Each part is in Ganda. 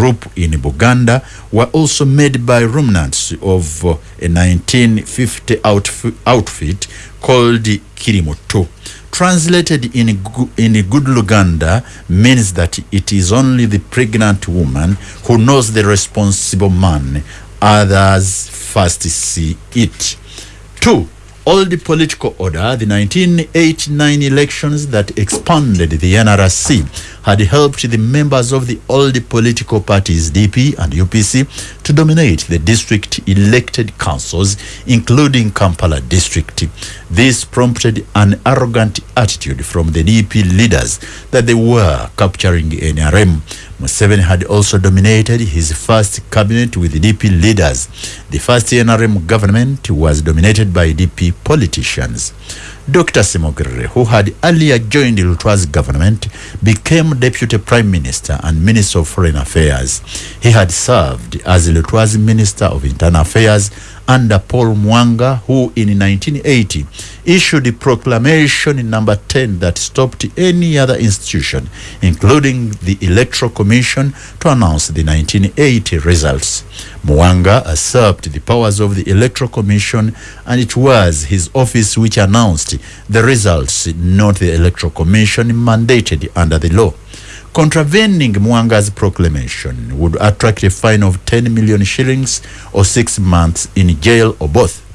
group in Buganda were also made by remnants of uh, a 1950 outf- outfit called Kirimoto. Translated in, in good Luganda means that it is only the pregnant woman who knows the responsible man. Others first see it. Two, old political order, the 1989 elections that expanded the NRC, had helped the members of the old political parties, DP and UPC, to dominate the district elected councils, including Kampala district. This prompted an arrogant attitude from the DP leaders that they were capturing NRM. Museveni had also dominated his first cabinet with DP leaders. The first NRM government was dominated by DP politicians. Dr. Simogere, who had earlier joined the Lutwa's government, became Deputy Prime Minister and Minister of Foreign Affairs. He had served as Lutwa's Minister of Internal Affairs under Paul Mwanga, who in 1980 issued a proclamation in number 10 that stopped any other institution, including the Electoral Commission, to announce the 1980 results. Mwanga usurped the powers of the Electoral Commission, and it was his office which announced the results, not the Electoral Commission mandated under the law. Contravening Mwanga's proclamation would attract a fine of 10 million shillings or six months in jail or both.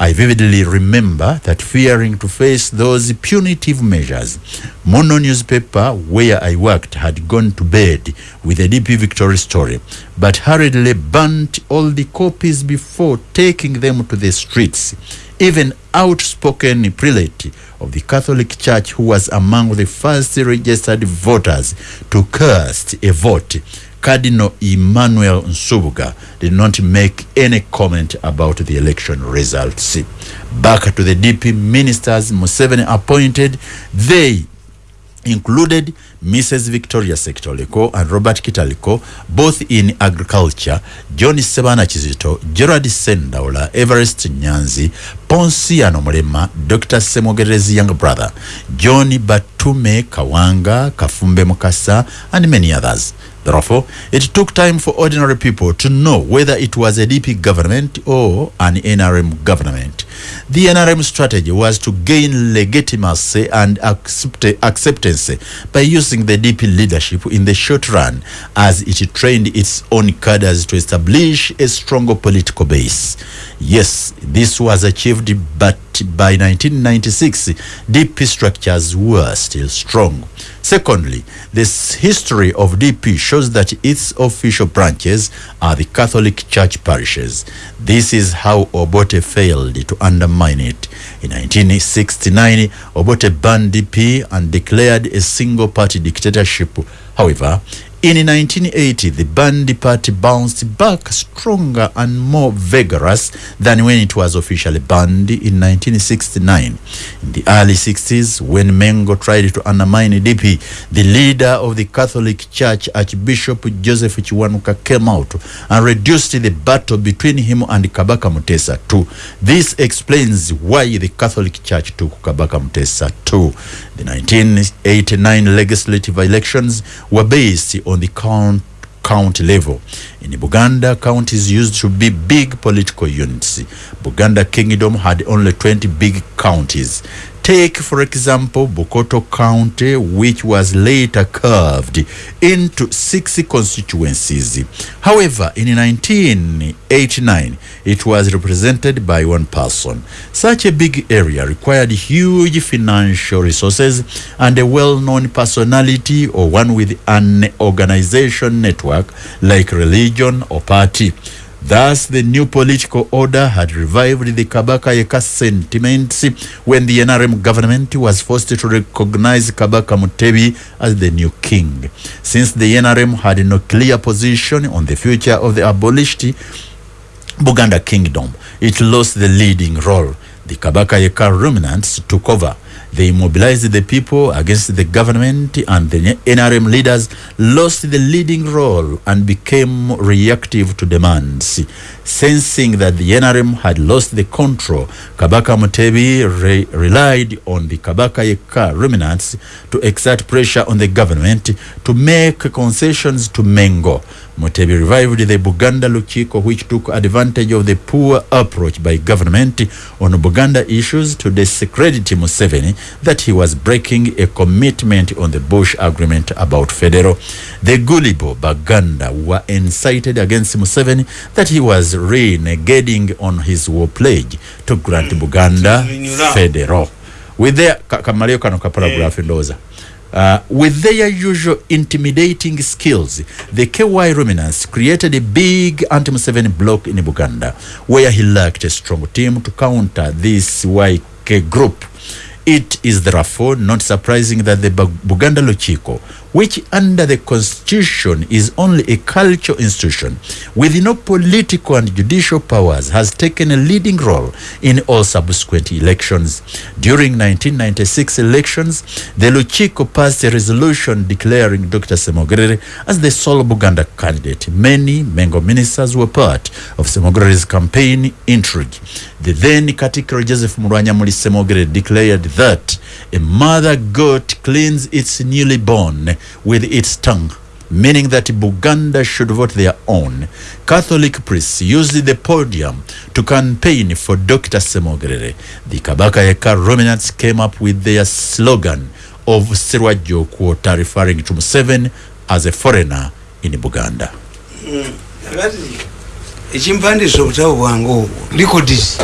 I vividly remember that fearing to face those punitive measures, Mono newspaper where I worked had gone to bed with a DP victory story, but hurriedly burnt all the copies before taking them to the streets. Even outspoken prelate of the Catholic Church, who was among the first registered voters to cast a vote, Cardinal Emmanuel Nsubuga did not make any comment about the election results. Back to the DP ministers Museveni appointed, they included Mrs. Victoria Sekitoliko and Robert Kitaliko, both in agriculture, John Sebana Chizito, Gerard Sendaula, Everest Nyanzi, Ponsiano Mulema, Dr. Semogerezi young brother, John Batume Kawanga, Kafumbe Mukasa, and many others. Therefore, it took time for ordinary people to know whether it was a DP government or an NRM government. The NRM strategy was to gain legitimacy and accept acceptance by using the DP leadership in the short run as it trained its own cadres to establish a stronger political base. Yes, this was achieved, but by 1996, DP structures were still strong. Secondly, this history of DP shows that its official branches are the Catholic Church parishes. This is how Obote failed to undermine it. In 1969, Obote banned DP and declared a single party dictatorship. However, in 1980, the Bandi party bounced back stronger and more vigorous than when it was officially banned in 1969. In the early 60s, when Mengo tried to undermine DP, the leader of the Catholic Church, Archbishop Joseph Chiwanuka, came out and reduced the battle between him and Kabaka Mutesa too. This explains why the Catholic Church took Kabaka Mutesa too. The 1989 legislative elections were based on the count county level. In Buganda, counties used to be big political units. Buganda Kingdom had only 20 big counties. Take, for example, Bukoto County, which was later curved into six constituencies. However, in 1989, it was represented by one person. Such a big area required huge financial resources and a well-known personality or one with an organization network like religion or party. Thus, the new political order had revived the Kabaka Yeka sentiments when the NRM government was forced to recognize Kabaka Mutebi as the new king. Since the NRM had no clear position on the future of the abolished Buganda kingdom, it lost the leading role. The Kabaka Yeka remnants took over. They mobilized the people against the government, and the NRM leaders lost the leading role and became reactive to demands. Sensing that the NRM had lost the control, Kabaka Mutebi re- relied on the Kabaka Yeka remnants to exert pressure on the government to make concessions to Mengo. Mutebi revived the Buganda Luchiko, which took advantage of the poor approach by government on Buganda issues to discredit Museveni that he was breaking a commitment on the Bush agreement about federal. The Gulibo Baganda were incited against Museveni that he was renegading on his war pledge to grant Buganda federal. With their kamalio kano ka paragraph ndoza. Uh, with their usual intimidating skills, the KY Ruminants created a big anti-Museveni bloc in Buganda, where he lacked a strong team to counter this YK group. It is therefore not surprising that the Buganda Luchiko, which under the constitution is only a cultural institution with no political and judicial powers, has taken a leading role in all subsequent elections. During 1996 elections, the Luchiko passed a resolution declaring Dr. Semogrere as the sole Buganda candidate. Many Mengo ministers were part of Semogerere's campaign intrigue. The then Katikiro Joseph Murwanyamuli Semogere declared that a mother goat cleans its newly born with its tongue, meaning that Buganda should vote their own. Catholic priests used the podium to campaign for Dr. Semogere. The Kabaka Eka Rominants came up with their slogan of Sirwajo quota referring to Museveni as a foreigner in Buganda. Ekimpandisa obutabo bwange obwo likodis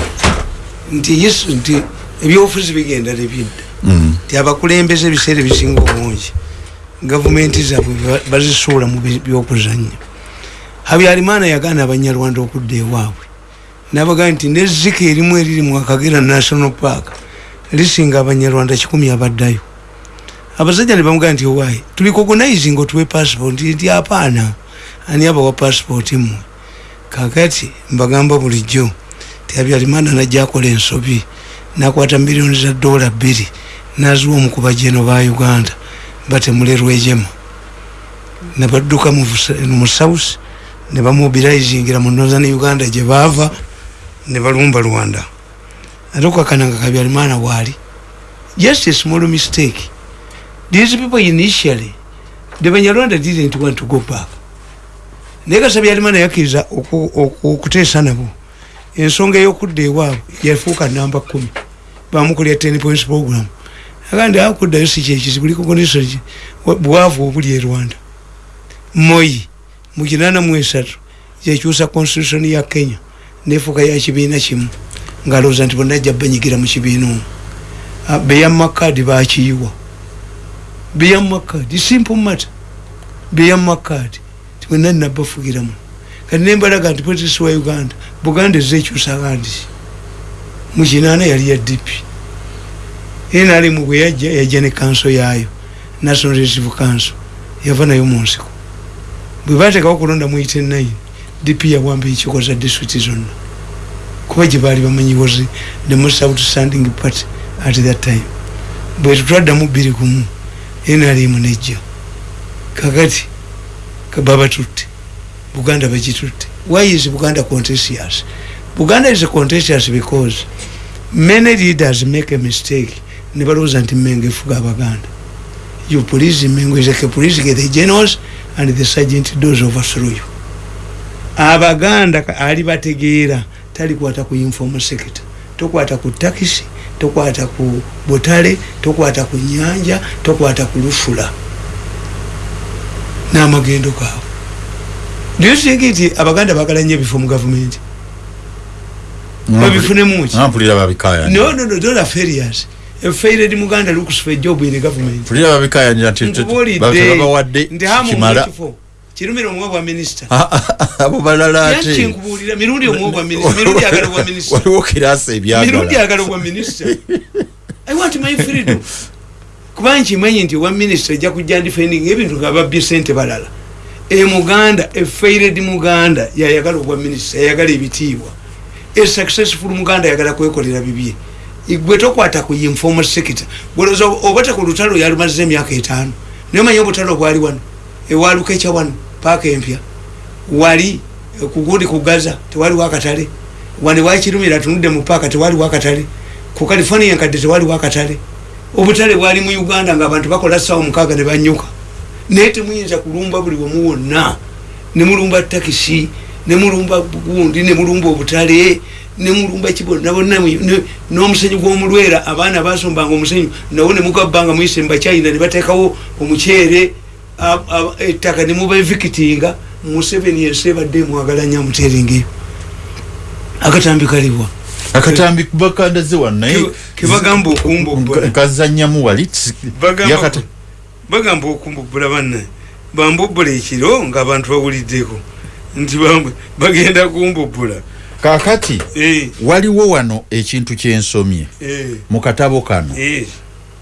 nti yesu nti ebyobufuzi bigenda lebidda Mm. nti abakulembeze ebiseera ebisinga obungi gavumenti zaabwe bazisuula mu byokuzanya habyalimaana yagaana abanyarwanda okudda ewaabwe. Nabagaa nti nezika erimu eriri mu akagera national park lisinga abanyarwanda kikumi abaddayo. Abasajja ne bamugaa nti owaayi tuli kogonizing otuwe passport. Nti apaana. Ani abawa passport mmwe? Kakati mbagamba bulijjo ti habyarimana najja akola ensobi nakwata miliyoni za dola bbiri naziwa omukuba jeno ba uganda. Batemulerwejema nebadduka mu south nebamobilizingira mu northern uganda gye baava nebalumba rwanda. Ate okwakananga kabyarimana waali. Just a small mistake. These people initially the banyarwanda didn't want to go back. Naye kasabyalimana yakkiriza okuteesa nabo. Ensonga eyokudda ewaabwe yafuuka namba kumi bamukolya ten points program. Agandi akuddayo si kyekizibu likokondiso bwavu obuli e rwanda. Moyi mu kinana mu esatu yekyusa constitution ya kenya nefuuka ya kibiina kimu. Ngaalowooza nti bonna ajja banyigira mu kibiina omu. Beyamakadi bakiyiwa beyamakadi simple matter. Beyamakadi wena nabafugiramu kati nembalaga nti politisi wa uganda buganda ezekyusa kandi mukinana yali ya dp nrm bwe yajja yajja ne kanso yaayo national reserve council yava nayo munsiko bwe batekawo kulonda mu 89 dp yawamba ekiko za disitulikiti zonna. Kuba gye baali bamanyi was the most outstanding party at that time. Bwe tutwaddamu bbiri kumu nrm nejja. Kakati baba tutte buganda bagitutte. Why is buganda contentious buganda is contentious because many leaders make a mistake. Nebalowooza nti mengo efuga abaganda you police mengo is a police get the generals and the sergeant does overthrow you. Abaganda ali bategeera talikwata ku informal sector tokwata ku takisi tokwata ku butale tokwata ku nyanja tokwata ku lufula. N'amagendo gaabwe. Niyotiki nti abaganda bagala nyo ebifo mu gavumenti babifunemuki mpulira babikaya no no no don't failures a failed muganda looks for a job in the government. Mpulira babikaya ntibabawadde mukifo kirumira omuwa bwa minisita. Abo balala ate. yakinkubuulira mirundi omuwa bwa minisita mirundi agala obwa minisita. waliwo kirasa mirundi ebyagala agala obwa minisita. I want my freedom. Kuba nkimanyi nti owa minisita ejja kujja ndifending ebintu nga babbye sente balala. Emuganda efaired muganda yayagala obwa minisita yayagala ebitiibwa esuccessful muganda yagala kwekolera bibye. Gwe tokwata ku informal sector gwoloza obata ku lutalo yalumaze emyaka etaano naye omanyi obutalo bwali wano? Ewalukeca wano paaka empya. Wali kugundi kugaza tewaliwo akatale. Wani wakirumira atunudde mu paaka tewaliwo akatale. Ku california nkadde tewaliwo akatale. Obutale bwali mu uganda nga abantu bakola sawa mukaaga ne banyuka. Naye temuyinza kulumba buli wamu wonna. Nemulumba takisi nemulumba gundi nemulumba obutale nemulumba kibona bonna n'omusenyu gw'omulwera abaana basombanga omusenyu nawo nemugabbanga muyise mubakyayina ne bateekawo omukyere ettaka nemuba evikitinga museveni ensi ebadde emwagala nnyo amuteringeyo akatambi kaliwa. Akatambi bakandaze wanaye kebagamba okumbubbula kazanyamu wali bagamba okumbubbula banne. Bambubbula ekiro ngaabantu bawuliddeko nti bagenda kumbubbula. Kakati Eh. waliwo wano ekintu kyensomye. Eh, mu katabo kano. Eh,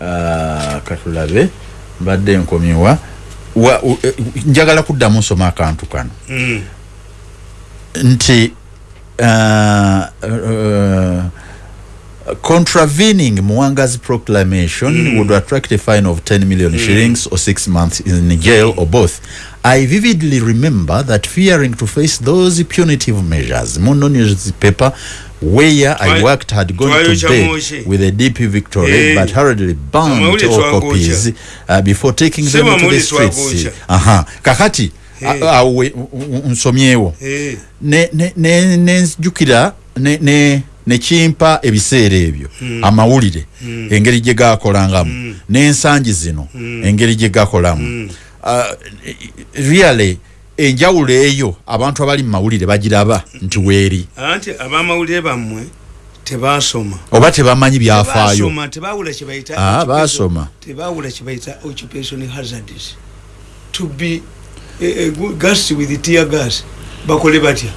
Ah, katulabe mbadde nkomyewa. Wa- u- eh, njagala kuddamu nsoma akantu kano. Mm, nti uh, contravening Mwanga's proclamation Mm. would attract a fine of 10 million shillings or six months in jail or both. I vividly remember that fearing to face those punitive measures, Mundo newspaper where I worked had gone to bed with a deep victory Eh. but hurriedly Amawulire all copies uh, before taking them to the streets. Aha. Kakati Eh. a- awe u- u- nsomyewo eh, ne- ne- ne- nenzijukira ne- ne- nekimpa ebiseera ebyo amawulire engeri gye gakolangamu n'ensangi zino engeri gye gakolamu Uh, really enjawulo eyo abantu abali mu mawulire bagiraba nti weeri. Anti abamawulire bammwe tebasoma. Oba tebamanyi byafaayo. Ah, basoma. tebawula kyebayita occupation hazards to be good gas with tear gas bakole batya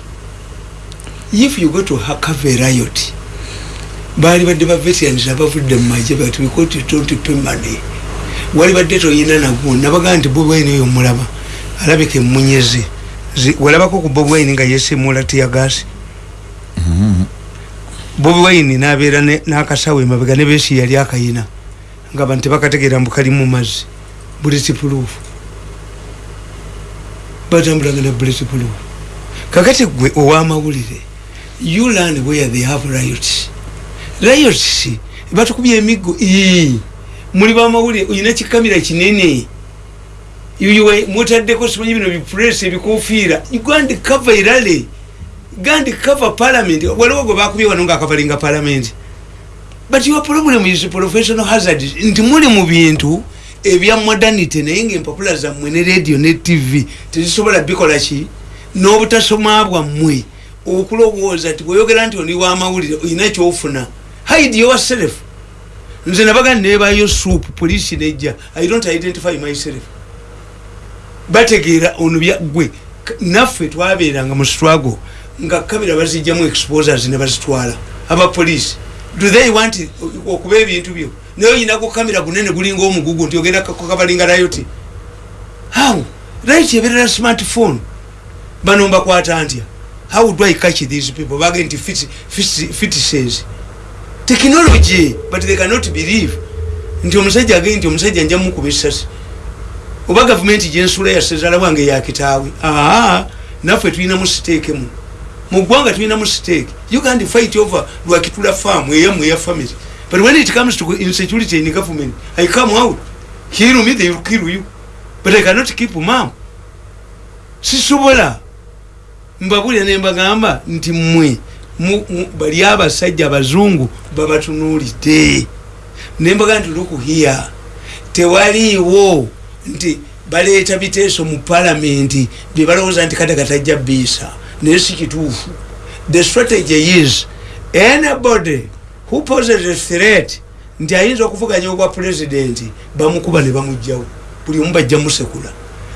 if you go to hakave riot baali badde ba veterans abavudde mu bati we caught it don't pay money wali badde toyina nagwo nabagaa nti bobi wine oyo mulaba alabika emunyeze walabako ku bobi wine nga yesimula tear gas? Bobi wine nabeera n'akasawo emabega ne besi yali akayina nga bantu tebakategeera mbu kali mu mazzi. Bulletproof. Batambulanga na bulletproof. Kakati gwe owamawulire you learn where they have riots riots batukubya emiggo ii muli bamawulire oyina kikamira kinene. Yuwe mutaddeko simanyi bino bipress ebikofiira uganda cover irale gandi cover parliament. Waliwo gwe bakubye wano ngaakavalinga parliament. But your problem is professional hazard. Nti muli mu bintu ebya modernity naye ngaempapula zammwe ne radio ne tv tezisobola bikola ki? N'obutasoma bwammwe okulowooza nti bweyogerera nti oli wamawulire olina kyofuna hide yourself. Nze nabaga nebayo soup poliisi nejja. I don't identify myself. Bategeera ono bya gwe K- naffe twabeeranga mu struggle nga kamera bazijjamu exposers ne bazitwala abapoliisi do they want okuba ebintu byo? Naye oyinako kamera gunene gulinga omugugu nti ogenda kakabalinga rayoti how? Right eberera smartphone bano mbakwata ntya how do i catch these people? Bage nti fitises technology but they cannot believe. Nti omusajja agee nti omusajja nja mukuba esasi oba gavumenti gyensula yasezala wange yakitaawe aa naffe tulinamu siteeke mu. Mu ggwanga tulinamu siteeke you can't fight over lwakitula farm eyamu eya family. But when it comes to insecurity in government i come out. Kill me they kill you. But i cannot keep mam sisobola mbabulira nembagamba nti mmwe bali abasajja abazungu babatunuulidde. Nembaga nti lukuhiya tewaliiwo nti baleeta biteeso mu palamenti byebalowooza nti kadaga tajja biisa naye si kituufu. The strategy is anybody who poses a threat nti ayinza okuvuganya obwa pulezidenti bamukuba ne bamugjawo buli omu bajja musekula.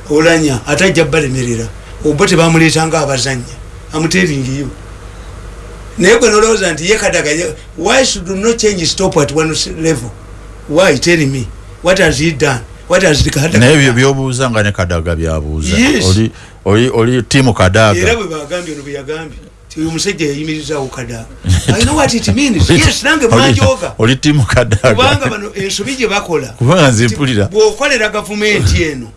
Olanya ate ajja balemerera oba tebamuleetanga abazanya amuteringiyo naye gwe nolowooza nti ye kadaga why should no change stop at one level? Why? Tell me. What has he done? What has Kadaga naye done? byobuuza nga ne kadaga byabuuza. Oli, oli, oli timu era kadaga bwe bagambye ono bwe yagambye oyo omusajja yayimirizawo kadaga. I know what it means. Yes nange mwanjoga oli timu kubanga kadaga. Bano ensobi gye bakola. Kubanga nze mpulira. Bwokolera gavumenti eno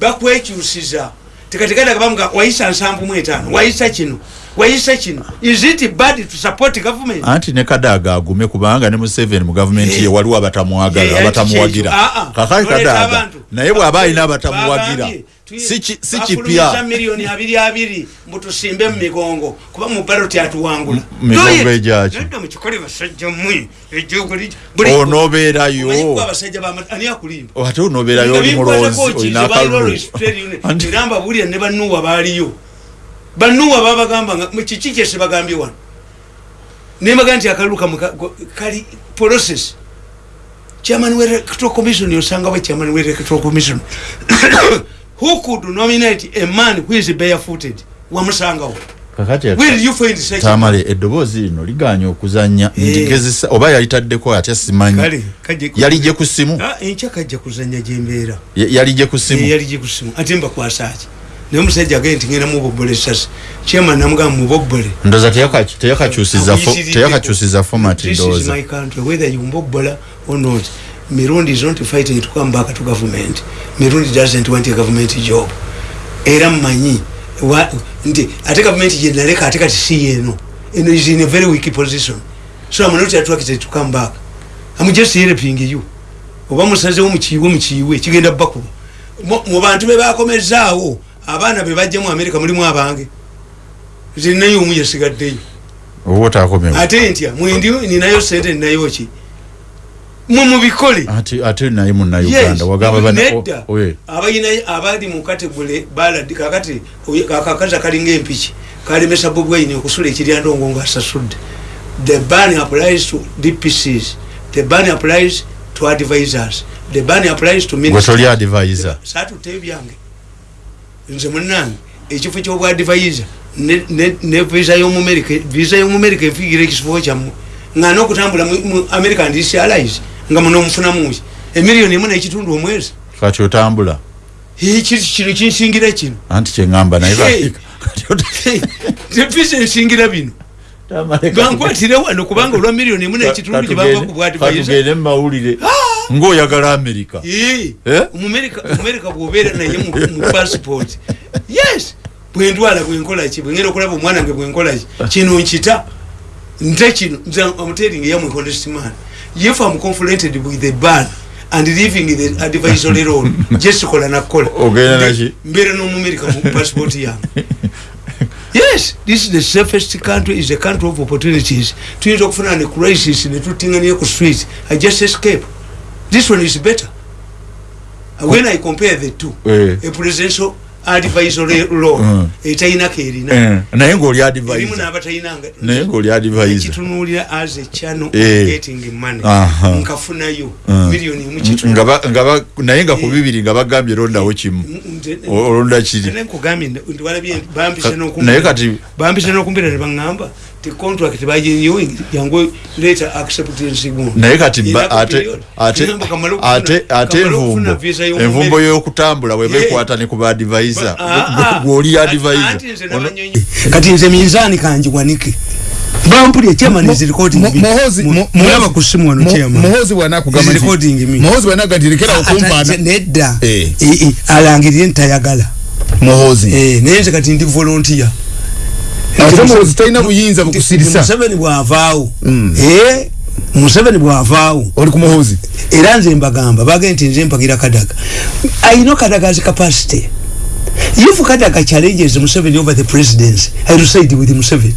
bakwekyusiza tekatekadaga bamuga wayisa nsanvu mu etaano wayisa kino wayisa kino is it bad to support government? Anti ne kadaga agume kubanga ne museveni mu gavumenti ye Eh. waliwo abatamuwagala Eh, abatamuwagira. Ah, ah. kakali kadaga. naye bw'aba alina abatamuwagira Bagambye, Si ki- si Bafulumiza kipya. miliyoni abiri abiri mbutusimbe mu migongo kuba mu baloti atuwangula migongo egyaki? Nedda mukikole basajja mmwe kuba abasajja ani akulimba? Ate onobeerayo oli mulonzi olina akalulu. Anti- era mbabulira ne banuwa baaliyo. Banuwa babagamba kiki kyese bagambye wano? Nembaga nti akalulu kamwe ka- go- kali process. Chairman we electoral commission yosanga we chairman we electoral commission who could nominate a man who is barefooted? Wamusangawo. Tamale eddoboozi lino liganye okuzanya Eh. ndigezesa oba yalitaddeko ate simanyi. Ku- yali gye ku simu. Ah, enkya kajja kuzanya gyembeera Ya- yali gye ku simu. Yali gikusimu ate mbakwasaki naye omusajja agende nti ngenda mubobbole esasi chairman namugamba mubobbole teyaka- teyakakyusiza fo- Amuyitiridde. teyakakyusiza format This is ndowooza. whether you mbobbola or not. Mirundi is not fighting to come back to government. Mirundi doesn't want a government job. Era mmanyi nti ate government gye naleka ate kati si yeeno. Eno is in a very weak position. So I'm not attracted to come back. I'm just helping you. oba musazewo mukiiwe mukiiwe kigenda bakuba Mu- bantu be bakomezaawo abaana be bajja mu amerika mulimu abange zinayo omu yasigaddeyo oba otaakomewo ate ntya mwendi ninayo sente ninayo ki mwe mubikole. Ate ate naye munnauganda wagamba bana nedda. o- oye. abalina abali mu kategule baladi kakati oye- akakazi akalinga empiki kalemesa bobwaine okusula ekiryandongo ngaasasudde the ban applies to dpcs the ban applies to advisors. The ban applies to ministers. toli advisor. Saatutte ebyange. Nze munange ekifo kyobwadivaiza ne- ne ne visa yomumerika visa yomumerika efigira ekifo kyammwe. Nga nokutambula mu- mu american disialize nga munomufunamuki emiliyoni emu nekitundu omwezi. Kati otambula. Eh, ki- kino kinsingira kino? Anti kyeŋŋamba naye visa ensingira bino. Bankwatire wano kubanga olwa miliyoni emu nekitundu gyebava ku bwadivaiza katugende mumawulire. Ngaoyagala amerika Eh? omumerika bwobeera naye mu passport. Yes! Bwendwala bwenkolaki bwengenda okulaba omwana nge bwenkolaki kino nkita. Nte kino nze amuteringi yamwe honest man if am confronted with the ban and leaving the advisory role. Jesikola nakola Ogenda naki? mbeera n'omumerika mu passport yange yes this is the safest country is a country of opportunities. Tuyinza okufuna ne crisis netutinganie ku street i just escape. This one is better. When i compare the two Eh. a presidential advisory law Mm. etayinako erina. Eh, naye ngaoli erimu advisor n'abatayinanga naye ngaoli advisor. Ekitunuulira as a channel Eh. getting money. Aha. nkafunayo Mm. miliyoni emu nga ku bibiri nga bagambye londawo kimu. Olonda kiri. Naye kati bampise n'okumpita ne baŋŋamba ti contract baginyowe yangu later acceptance guno naye kati ate ate ate ate envumbo y'omu envumbo America. y'okutambula weba Yeah. ekwata ne ku baadivisa Ah, ah. gwoli adivisa nze n'abanyonyi- kati nze minzaani kanjiwanike bampulya Mo- Mo- Muhoozi- Mo- mulaba Muhoozi- ku simu wano Mo- chairman. muhoozi bwanakugamba Is recording me. muhoozi bwanagamba nti lekera okumpaana nedda. Eh. Eh, alangirire ntayagala muhoozi Eh, naye nze kati ndi volontiya ate muhoozi talina buyinza bukusirisa museveni bwavaawo. Mm. Eh, museveni bwavaawo. Oli ku muhoozi era nze mbagamba bagende nti nze mpagira kadaga. Ayino kadaga's capacity. If kadaga challenges museveni over the presidency i will side with museveni.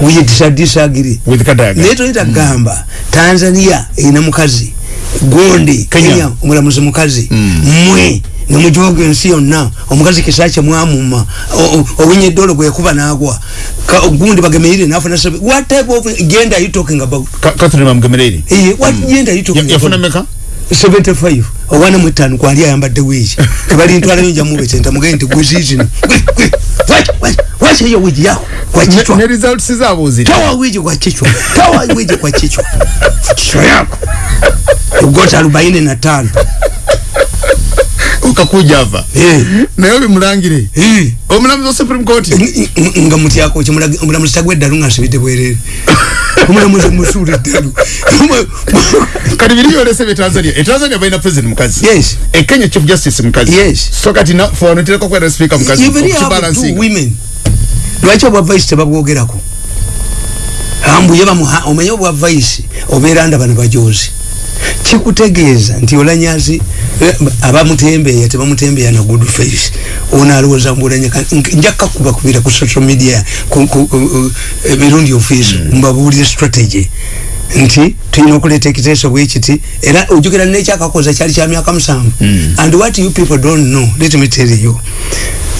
We dis- disagree with kadaga. Naye toyita kugamba tanzania erina mukazi gondi Kenya. kenya omulamuzi mukazi mmwe nemujoga ensi yonna omukazi kisakye mwamuma owinye eddolo gwekuba nagwa. Ka- gundi bagemeire nafuna sebe what type of gender are you talking about? Ka- catherine bamugemereri Eh, what gender are you talking yafuna about? meka 75 owana mwetanu kwali ayambadde wigi tebali ntwala yonja mubetenta mugende nti gwezizino wakiyo wigi yako? Kwa kichwa. ne results zaabo ziri toa wigi kwa kichwa. Toa wigi kwa kichwa. Kichwa yako ugota arobaini na tano. Okakujava Eh, naye oli mulangire eh. omulamuzi wa supreme court? Ng- ng- nga mutyako omulamuzi tagwa eddalu nga nsibidde bwerere. Omulamuzi musuula eddalu kati biri byolese bye tanzania. Etanzania balina president mukazi yes. Ekenya chief justice mukazi Yes. so kati na- fano tereka kubeera speaker mukazi even have two women. Lwaki obwa vice tebabwogerako ambuye bamuha omanye obwa vice obeera ndaba ne bajozi kikutegeeza nti olanyazi eh, abamutembeeya tebamutembeeya na good face. Ono alowooza mbulanya njaka kubakubira ku social media eh, emirundi ofiisi mbabuulire strategy. Nti tulina okuleeta ekiteeso bwekiti era ojjukira nekyakakoza kyali kya myaka musanvu. And what you people don't know let me tell you.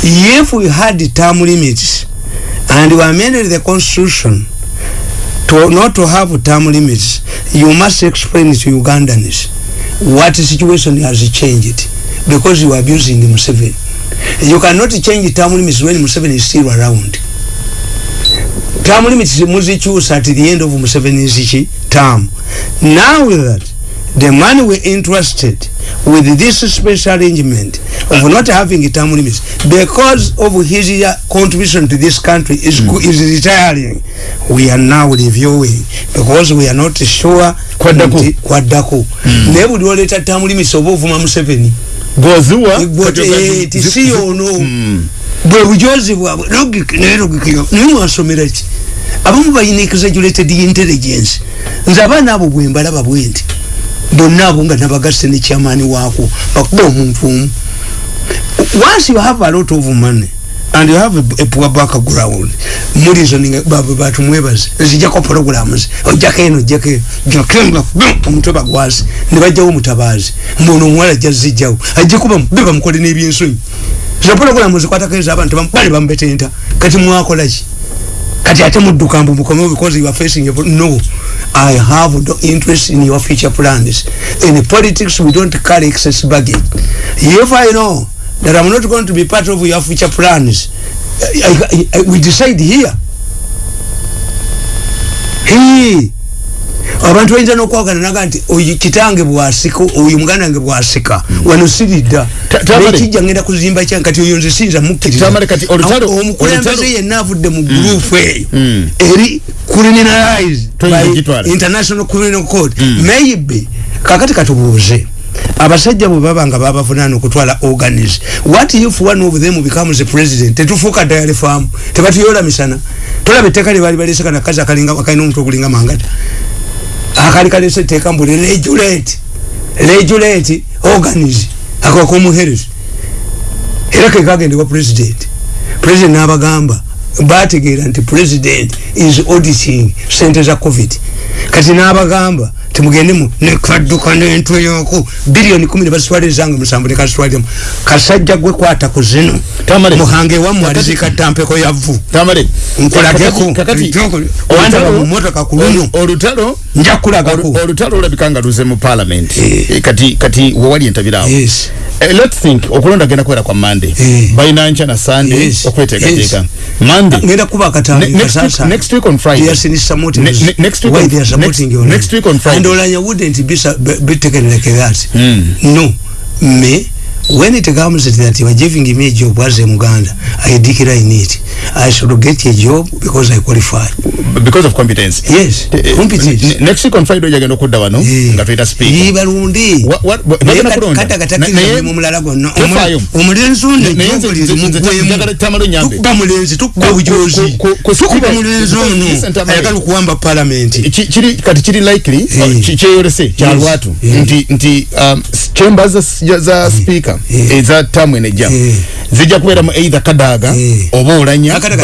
If we had term limits and we amended the constitution to not to have term limits you must explain to ugandans. What situation has changed? Because you are abusing Museveni. You cannot change term limits when Museveni is still around. Term limits muzikyusa at the end of Museveni's term. Now that the man we interested with this special arrangement of not having term limits because of his contribution to this country is, mm. is retiring. We are now reviewing because we are not sure Kwaddako. nti- kwaddako naye buli oleta term limits oba ovuma Museveni. Goziwa tisi ono bwe bujozi bwabwe logic naye logic naye mwasomera ki? Abamu balina exaggerated intelligence. Nze abaana abo bwe mbalaba bwe nti bonna abo nga nabagasse ne kyamaani waako bakuba omuntu omu. Once you have a lot of money and you have a, a poor background mulizoninga baba batu mwebaze nzijako programs ojjako eno ojjako eno jakenga omutwe bagwasi ne bajjawo omutabazi mbono omuwala ajja zijjawo ajja kuba be bamukole n'ebyensonyi zo programs zikwatako ezo abantu bali bamubetenta kati mwakola ki kati ate mudduka mbu mukomewo because you are facing a, no. I have no interest in your future plans. In politics we don't carry excess baggage. If i know that i'm not going to be part of your future plans I, I, I, we decide here. Hey. Abantu bayinza nokwagana naga nti oyo kitange bwasika oyo muganda wange bwasika wano siridda. Nekijja ngenda kuzimba kyange kati oyo nze sinza mukkiriza. Tamale, kati olutalo- Awo omukulembeze olutalo- yenna avudde mu gurupu eyo Mm. eri criminalized Toyinza by international criminal court. Maybe kakati katubuuze abasajja bwe baba nga babavunaana okutwala organis what if one of them becomes a president? Tetufuuka dayali faamu tebatuyola misana. Tolaba etteeka lye baali balese kana kazi akalina omutwe ogulinga mangata akali kalese etteeka mbu regulate regulate organis akakomuherezi era kekagendebwa president. President n'abagamba bategeera nti president is auditing sente za covid kati n'abagamba timugendemu nekadduka n'entwe yoko biliyoni kumi nebazitwalirizanga musanvu nekazitwaliramu kasajja gwe kwata ku zino muhange wammwe Kakati- alizikatta mpeko yavu nkulageko kakati wandaba mu motoka ku luno. Olutalo nja kulagako olu- olutalo olabika nga luze mu parliament. Eh. Eh, kati kati wewali entabirawo Eh, let's think okulonda genda kubeera kwa monday Eh. balina nca na sunday Yes. okweteekateeka Yes. monday ngenda kuba Ne- akatambi next week- next week on Friday. Yes, in supporting Ne- ne- next week Why on- they are supporting next- you next week on Friday. And Olanya wouldn't be, be taken like that. Mm. No. Me, when it comes to that you are giving me a job as a Muganda, I decline it. I should get a job because I qualify. because of competence Yes, Eh, competence. ne- next week on friday ojagenda okudda wano Eh. nga tuyita speaker Ye balundi Wa- wa- wa- Naye bagenda kati- kulonda. kati Na- agatakiriza naye- mulimu mulala gwonna Tofaayo. Omu- omulenzi ono Naye nze- ejjogo nze- liri nze- mugwemu. njagala Tamale onyambe. tukuba mulenzi tukuba Ku- bujozi ku- ku- ku tukuba speaker- mulenzi ono Listen, Tamale. ayagala okuwamba palamenti Ki- kiri kati kiri likely Eh. uh, ki- kyeyolese kya Yes. lwatu Eh. nti nti um, s- chambers za, za speaker Eh. eza tamu enejja Eh. zijja kubeeramu either kadaga Eh. oba olanya but-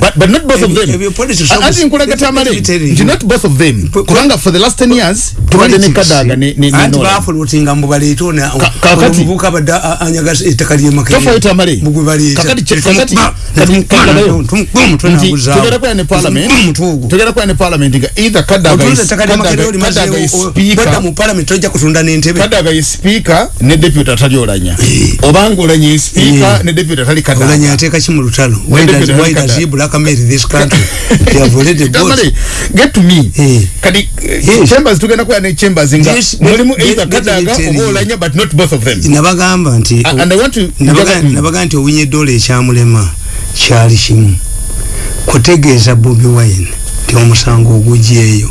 but- but- not both of Ebyo- them ati obus- nkulaga let me tamale tell you. nti not both of them Ku- kubanga for the last 10 years tubadde ne kadaga ne- ne- ne anti Nolan. bafulutinga mbu baleete ono Ka- kakati- omuvubuka abadde a- anyaga ettaka lyemakere Tofaayo Tamale. mugwe baleeta Kakati- kakati- Tumukba- kati- tumukba omutwe nti naguzaawo. tugenda kubeera ne parliament ogwo. tugenda kubeera ne parliament nga either kadaga is- Kadaga- is speaker mu kadaga ye speaker ne deputy atali olanya obanga olanya speaker Eh. ne deputy atali olanya kadaga ateeka ki mu lutalo? Why does- why does he blackmail this country. They have already Tamale, get to me. Eh. kadi eh, chambers tugenda kuba ne chambers nga mulimu either kadaga oba olanya but not both of them. Nabagamba nti and I want to- nabaga- nti owinye eddoola ekyamulema kyali kimu. Kutegeeza bobi wine nti omusango ogugyeeyo.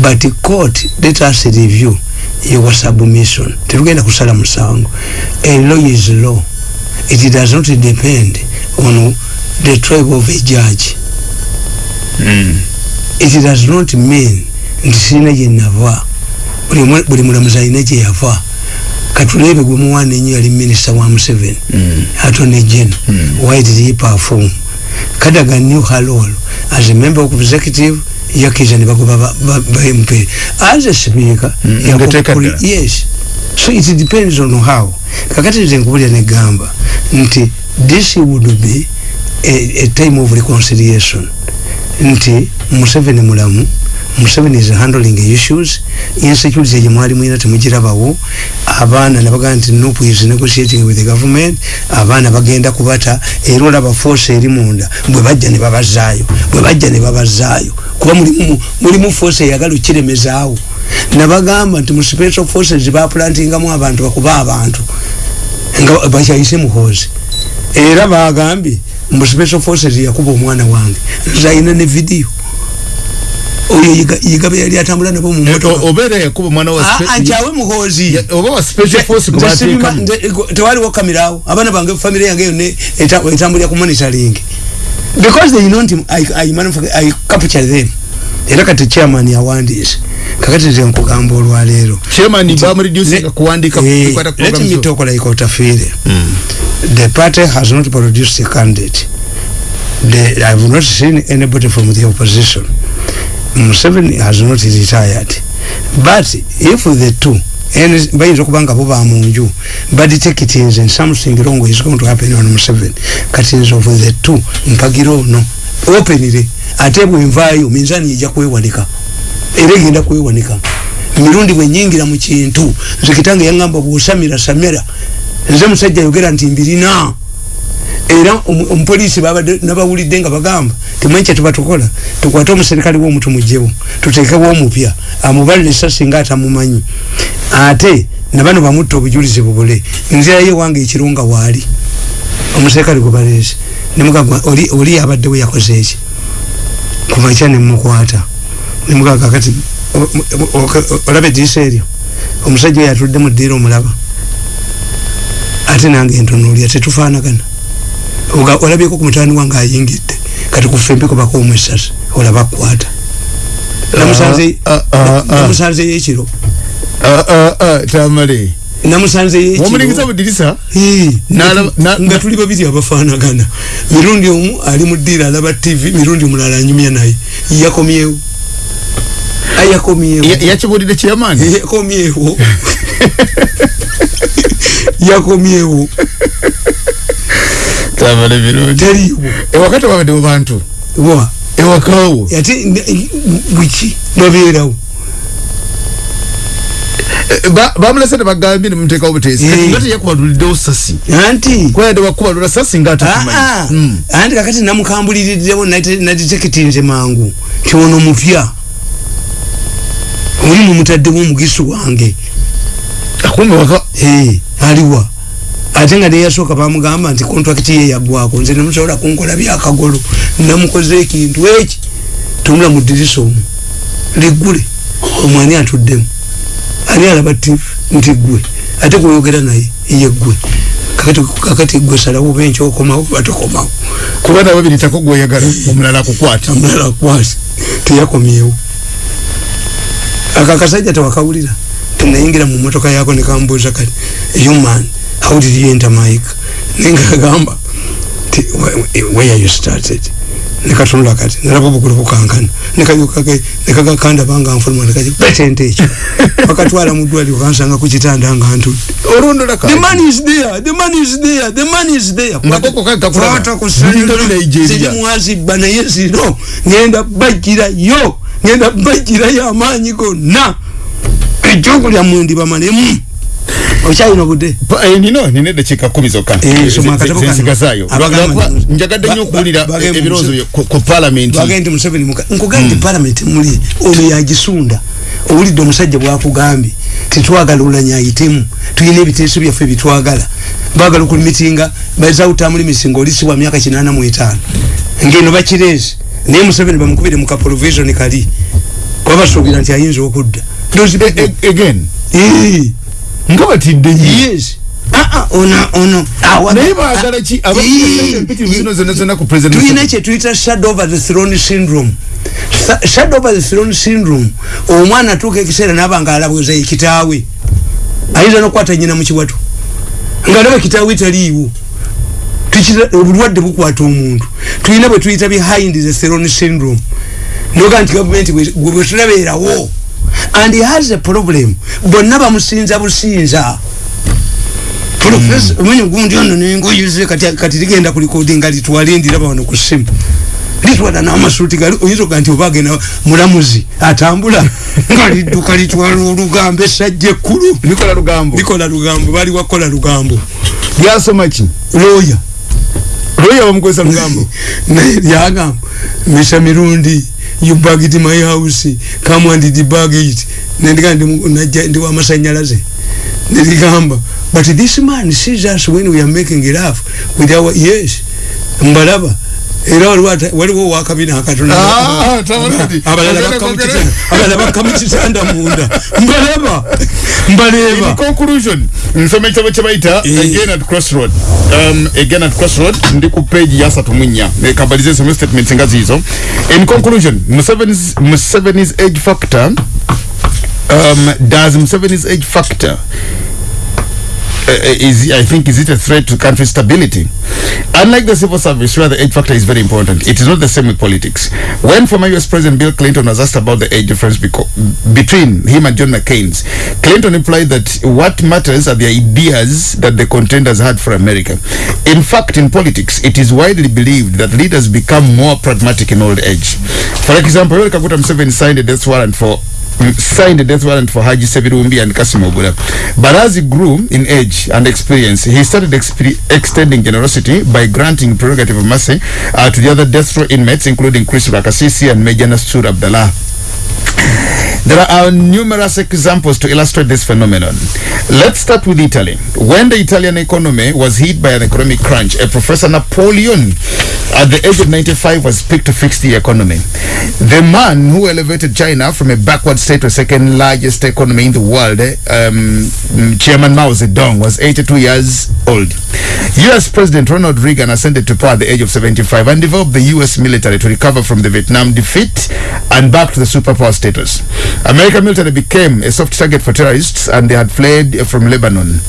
But court let us review your submission tetugenda kusala musango. A law is law. It does not depend on the tribe of a judge. It does not mean nti sirina gyenava buli mu- buli mulamuzi alina gye yava. Katulebe gwe muwana enyo yali minisita wa museveni atone gen why did he perform? Kadaga new halol as a member of executive yakiza ne bagoba ba- mp as a speaker yes. So it depends on how. Kakati nze nkubulya negamba nti this would be a, a time of reconciliation. Nti museveni mulamu museveni is handling issues. Insecurity gye mwali mwina temugirabawo abaana nabagaa nti nupu is negotiating with the government. Abaana bagenda kubata era olaba force eri munda. Bwe bajja ne babazaayo bwe bajja ne babazaayo. Kuba mulimu force eyagala okiremezaawo nabagamba nti mu special forces baplantingamu abantu bakuba abantu. Nga bakyayise muhozi era bagambye mu special forces yakuba omwana wange. Nze ayina ne video oyo yiga- yigabe yali atambula nabo mu motoka obeera yakuba omwana wa Ah, spe- ah, nti awe muhozi ya- oba wa special force kubateekamu nze- ego- tewaliwo kamirawo abaana bange famire yange yonna eta- etambulira ku monitoring. Because they know nti I, I, manufa- I capture them. Era kati chairman yawandiise. Kakati nze nkugamba olwaleero. Chairman bamureducinga Ne- kuwandika Eh, bikwata ku let me talk like Otafiire. The party has not produced a candidate. The, I have not seen anybody from the opposition. Museveni has not retired. But if the two and bayinza okuba nga bo ba munju but take it is and something wrong is going to happen on Museveni kati nze of the two mpagira ono openly ate bwenvaayo minzaani ejja kwewanika era egenda kwewanika mirundi bwenyingira mu kintu nze kitange yaŋŋamba bw'osamira samira nze musajja yogera nti mbirina era omu- omupoliisi babadde nabawulidde nga bagamba temanyi kyetuba tukola? Tukwate omuserikale womu tumugyewo tuteekewo omupya amubalire esasi nga atamumanyi ate nabano bamutta obujulizi bubule. Nzirayo ewange ekirunga waali omuserikale gwe baleese. Nemugamba oli oli yabaddewo yakoze eki kumakya nemukwata nemugaga kati olaba eddiisa eryo? Omusajja oyo atudde mu ddiira omulaba. Ate nange entonoolya tetufaanagana olabyeko ku mutani wange ayingidde. Kati kufembeko bakoomu esasi olaba akwata namusanze Ah, namusanzeyo ekiro Ah, ah, ah, tamale. Namusanzeyo wamulingiza ekiro budirisa nga tuli babiri abafaanagana. Mirundi omu ali mu ddiira alaba tv mirundi omulala anyumya naye. Yakomyewo. Ayakomyewo yakibulire chairman? Yakomyewo. Yakomyewo tamale birungi. Teriiwo ewakati wabaddewo bantu. Wa ewakawo ate bwiki babeerawo Eh, ba- bamulese nebagambye nemuteekawo buteesi Eh. nga teyakubaluliddewo sasi. Anti. Kwayadde wakubalula sasi nga Ah, atakumanyi ah. Mm. anti kakati namukambuliriddewo naditekitinze mangu. Kyono mupya. Oli mumutaddemu omugisi wange. Kumbe waka Eh, aliwa ate nga neyasooka bamugamba nti kontrakiti ye yaggwako nze nemusobola kunkola byakagolo namukoze ekintu eki? Tunula mu ddirisa omu. Liggule. Omwani atuddemu? Ani alaba tv nti gwe ate gweyogera naye ye gwe kakati gwe salawo oba enkyokomawo oba tokomawo. Kuba nababiri tako gweyagala omulala akukwata omulala akwasi teyakomyewo. Ako akasajja tewakawulira. Tenayingira mu motoka yako nekambuuza kati human how did you enter mike nengagamba ti "Where- you started nekatunula kati nalaba obugulu bukankana nekagakanda banga nfuluma nekaji petente ekyo bakatwala mu ddwaliro kansanga ku kitanda nga ntudde olondola The man is there. The man is there. The man is there. Nakoko kaka kulaba. Kwata ku ssannyu Ntoli lino. Nigeria. Ziri mwazibba naye zino ngenda bajjira yo ngenda bajjira yo amaanyi gonna ekyokulya mwendi bamalemu okyalina budde nino nina eddakiika kumi zokka Eh, soma akatabo kano. zensigazaayo Abagamba nti- njagadde nnyo ba- okuwulira ba- bagenda ebirowoozo mu- byo ku ku palamenti bagende nti museveni muka nkugambye nti palamenti muli ono yagisunda owulidde omusajja bwakugambye tetwagala olanya ayitemu tulina ebiteeso byaffe byetwagala bagala okulimitinga bazawutamuli oli si wa myaka kinana mu etaano. Ngeno bakireesi naye museveni bamukubire mu kaprovision kali. Kuba basuubira nti ayinza okudda. Those people- again Nga batidde nnyo yes. Ah, Ah, awa- naye baagala ki? Ii, abapitirivu zino zonna zonna ku tulina kyetuyita shadow over the throne syndrome. Shadow over the throne syndrome. Omwana atuuka ekiseera naba nga alabweza ekitaawe ayinza nokukwata nyina mukiwato ngaalaba kitaawe taliiwo. Obulwadde bukwata omuntu. Tulina bwe tuyita behind the throne syndrome. Noga nti gavumenti bwe- tulabeerawo and he has a problem. Bonna bamusinza businza. Profesa omanyi gundi ono nengoyuze kati kati ligenda ku recording nga litwale ndiraba wano ku simu. Litwala n'amasuuti gali oyinza okuga nti oba agenda mulamuzi atambula. Nga lidduka litwala olugambo essajja ekkulu. Likola lugambo. Likola lugambo bali wakola lugambo. Lyasoma ki? Looya lwoya bamukozesa lugambo. Naye lyagamba misa mirundi you bagged my house come and debug it. Nendiga ndi mu- najja- ndi wamasanyalaze neligamba but this man sees us when we are making love with our yes mbalaba era waliwo wakabina akatono Ah, bakka mu kwogera. kitanda- abalala bakka mu kitanda munda. Mbalaba in mbaleeba conclusion nsoma ekitabo kye bayita Eh. again at crossroad. Um, again at crossroad ndi ku page ya asatu mu nnya kabalize nsome statements nga ziizo in conclusion museveni's, museveni's age factor um, does museveni's age factor Uh, uh, is I think is it a threat to country stability? Unlike the civil service, where the age factor is very important, it is not the same with politics. When former U.S. President Bill Clinton was asked about the age difference between him and John McCain's, Clinton implied that what matters are the ideas that the contenders had for America. In fact, in politics, it is widely believed that leaders become more pragmatic in old age. For example, Yoweri Kaguta signed a death warrant for signed a death warrant for Haji Sebirumbi and Kasim Ogura. But as he grew in age and experience, he started expe- extending generosity by granting prerogative of mercy uh, to the other death row inmates, including Chris Rakasisi and Major Nasur Abdallah. There are numerous examples to illustrate this phenomenon. Let's start with Italy. When the Italian economy was hit by an economic crunch, a Professor Napoleon, at the age of 95, was picked to fix the economy. The man who elevated China from a backward state to second largest economy in the world, um, Chairman Mao Zedong, was 82 years old. US President Ronald Reagan ascended to power at the age of 75 and developed the US military to recover from the Vietnam defeat and back to the superpower status. American military became a soft target for terrorists and they had fled from Lebanon.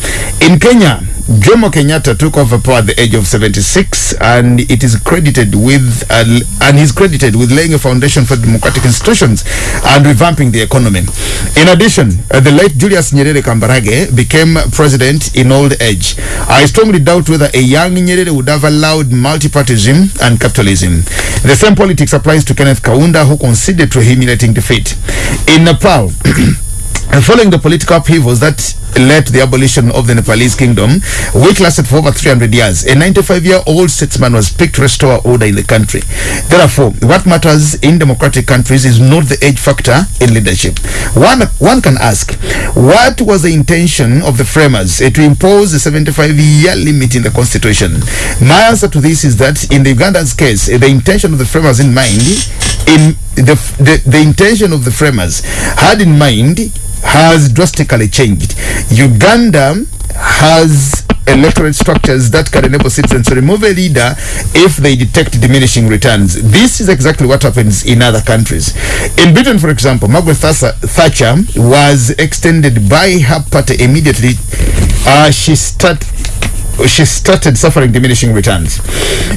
In Kenya, Jomo Kenyatta took over power at the age of 76 and it is credited with uh, and he's credited with laying a foundation for democratic institutions and revamping the economy. In addition, uh, the late Julius Nyerere Kambarage became president in old age. I strongly doubt whether a young Nyerere would have allowed multipartyism and capitalism. The same politics applies to Kenneth Kaunda who conceded to humiliating defeat. In Nepal, following the political upheavals that led to the abolition of the Nepalese kingdom, which lasted for over 300 years, a 95-year-old statesman was picked to restore order in the country. Therefore, what matters in democratic countries is not the age factor in leadership. One, one can ask, what was the intention of the framers eh, to impose a 75-year limit in the constitution? My answer to this is that in the Uganda's case, eh, the intention of the framers in mind, in the, the, the intention of the framers had in mind has drastically changed. Uganda has electorate structures that can enable citizens to remove a leader if they detect diminishing returns. This is exactly what happens in other countries. In Britain, for example, Margaret Thatcher was extended by her party immediately. Uh, she started she started suffering diminishing returns.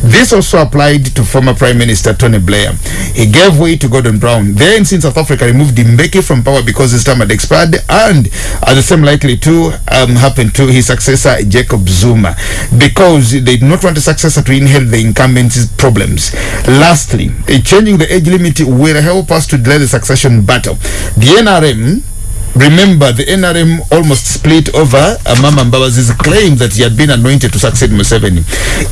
This also applied to former Prime Minister Tony Blair. He gave way to Gordon Brown. Then, since South Africa removed Mbeki from power because his term had expired, and at the same likely to um, happen to his successor Jacob Zuma, because they did not want a successor to inherit the incumbent's problems. Lastly, changing the age limit will help us to delay the succession battle. The NRM Remember, the NRM almost split over Amama Mbabazi's claim that he had been anointed to succeed Museveni.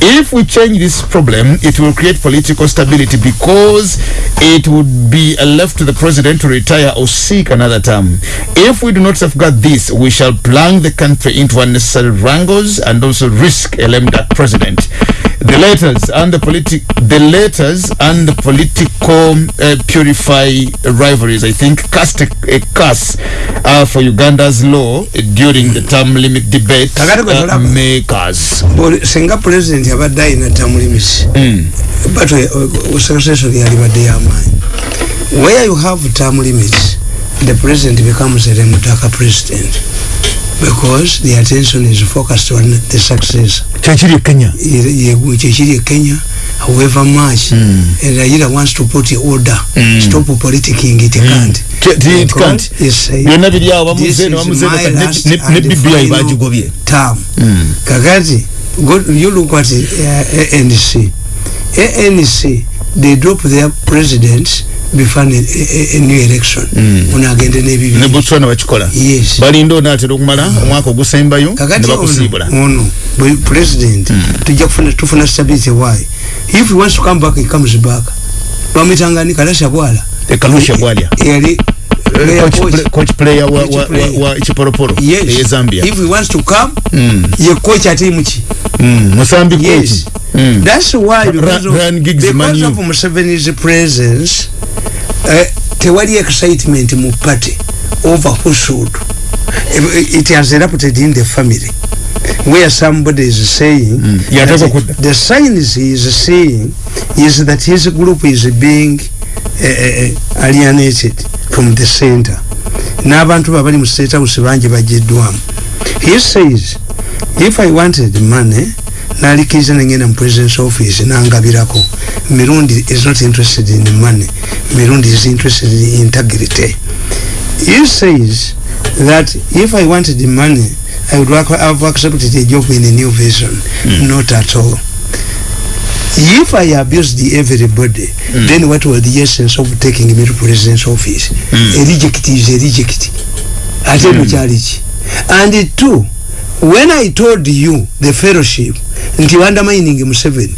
If we change this problem, it will create political stability because it would be left to the president to retire or seek another term. If we do not safeguard this, we shall plunge the country into unnecessary wrangles and also risk a lame duck president. The letters and the politic the letters and the political uh, purify rivalries i think cast a, a curse uh, for uganda's law during the term limit debate uh, makers. Buli- singa president abadde ayina tamulimisi but secretary yalibadde yamaanyi where you have term limits the president becomes a remutaka president because the attention is focused on the success. Kyekiri e kenya? Kyekiri e kenya however much. And Raila wants to put order. Stop politicking it can't. Ti- ti- it can't. byonna biri awo This bamuze is ne BBI bagigobye. term. Kakati go, you look at uh, ANC ANC they drop their president before a, a, a new election. Unagende ne nebibiri botswana bakikola yes. Balinda onaatera okumala omwaka ogusembayo ne kakati bakusiibula. ono ono bwe president tujja kufuna tufuna stability why? If he wants to come back he comes back. Bamwitangani kalasha bwala ekalusha bwalya yali Coach coach. player wa- wa- wa- wa chiporoporo yes. eye zambia. If he wants to come ye coach atimu ki Mm, musambi yes. Coach Mm. that's why because of, Ryan Giggs because of Museveni's presence uh, tewali excitement mu party over who should it, has erupted in the family. Where somebody is saying Mm. That kudda. the signs he is seeing is that his group is being uh, alienated from the center. N'abantu babali mu state house bangi bagiddwamu. He says if i wanted money nalikiriza nengenda mu president's office nangabirako. Mirundi is not interested in money. Mirundi is interested in integrity. He says that if i wanted money i would have accepted a job in a new vision mm. not at all if i abused everybody mm. then what was the essence of taking me to president's office mm. a reject is a reject ate mukyali ki and two when i told you the fellowship nti undermining museveni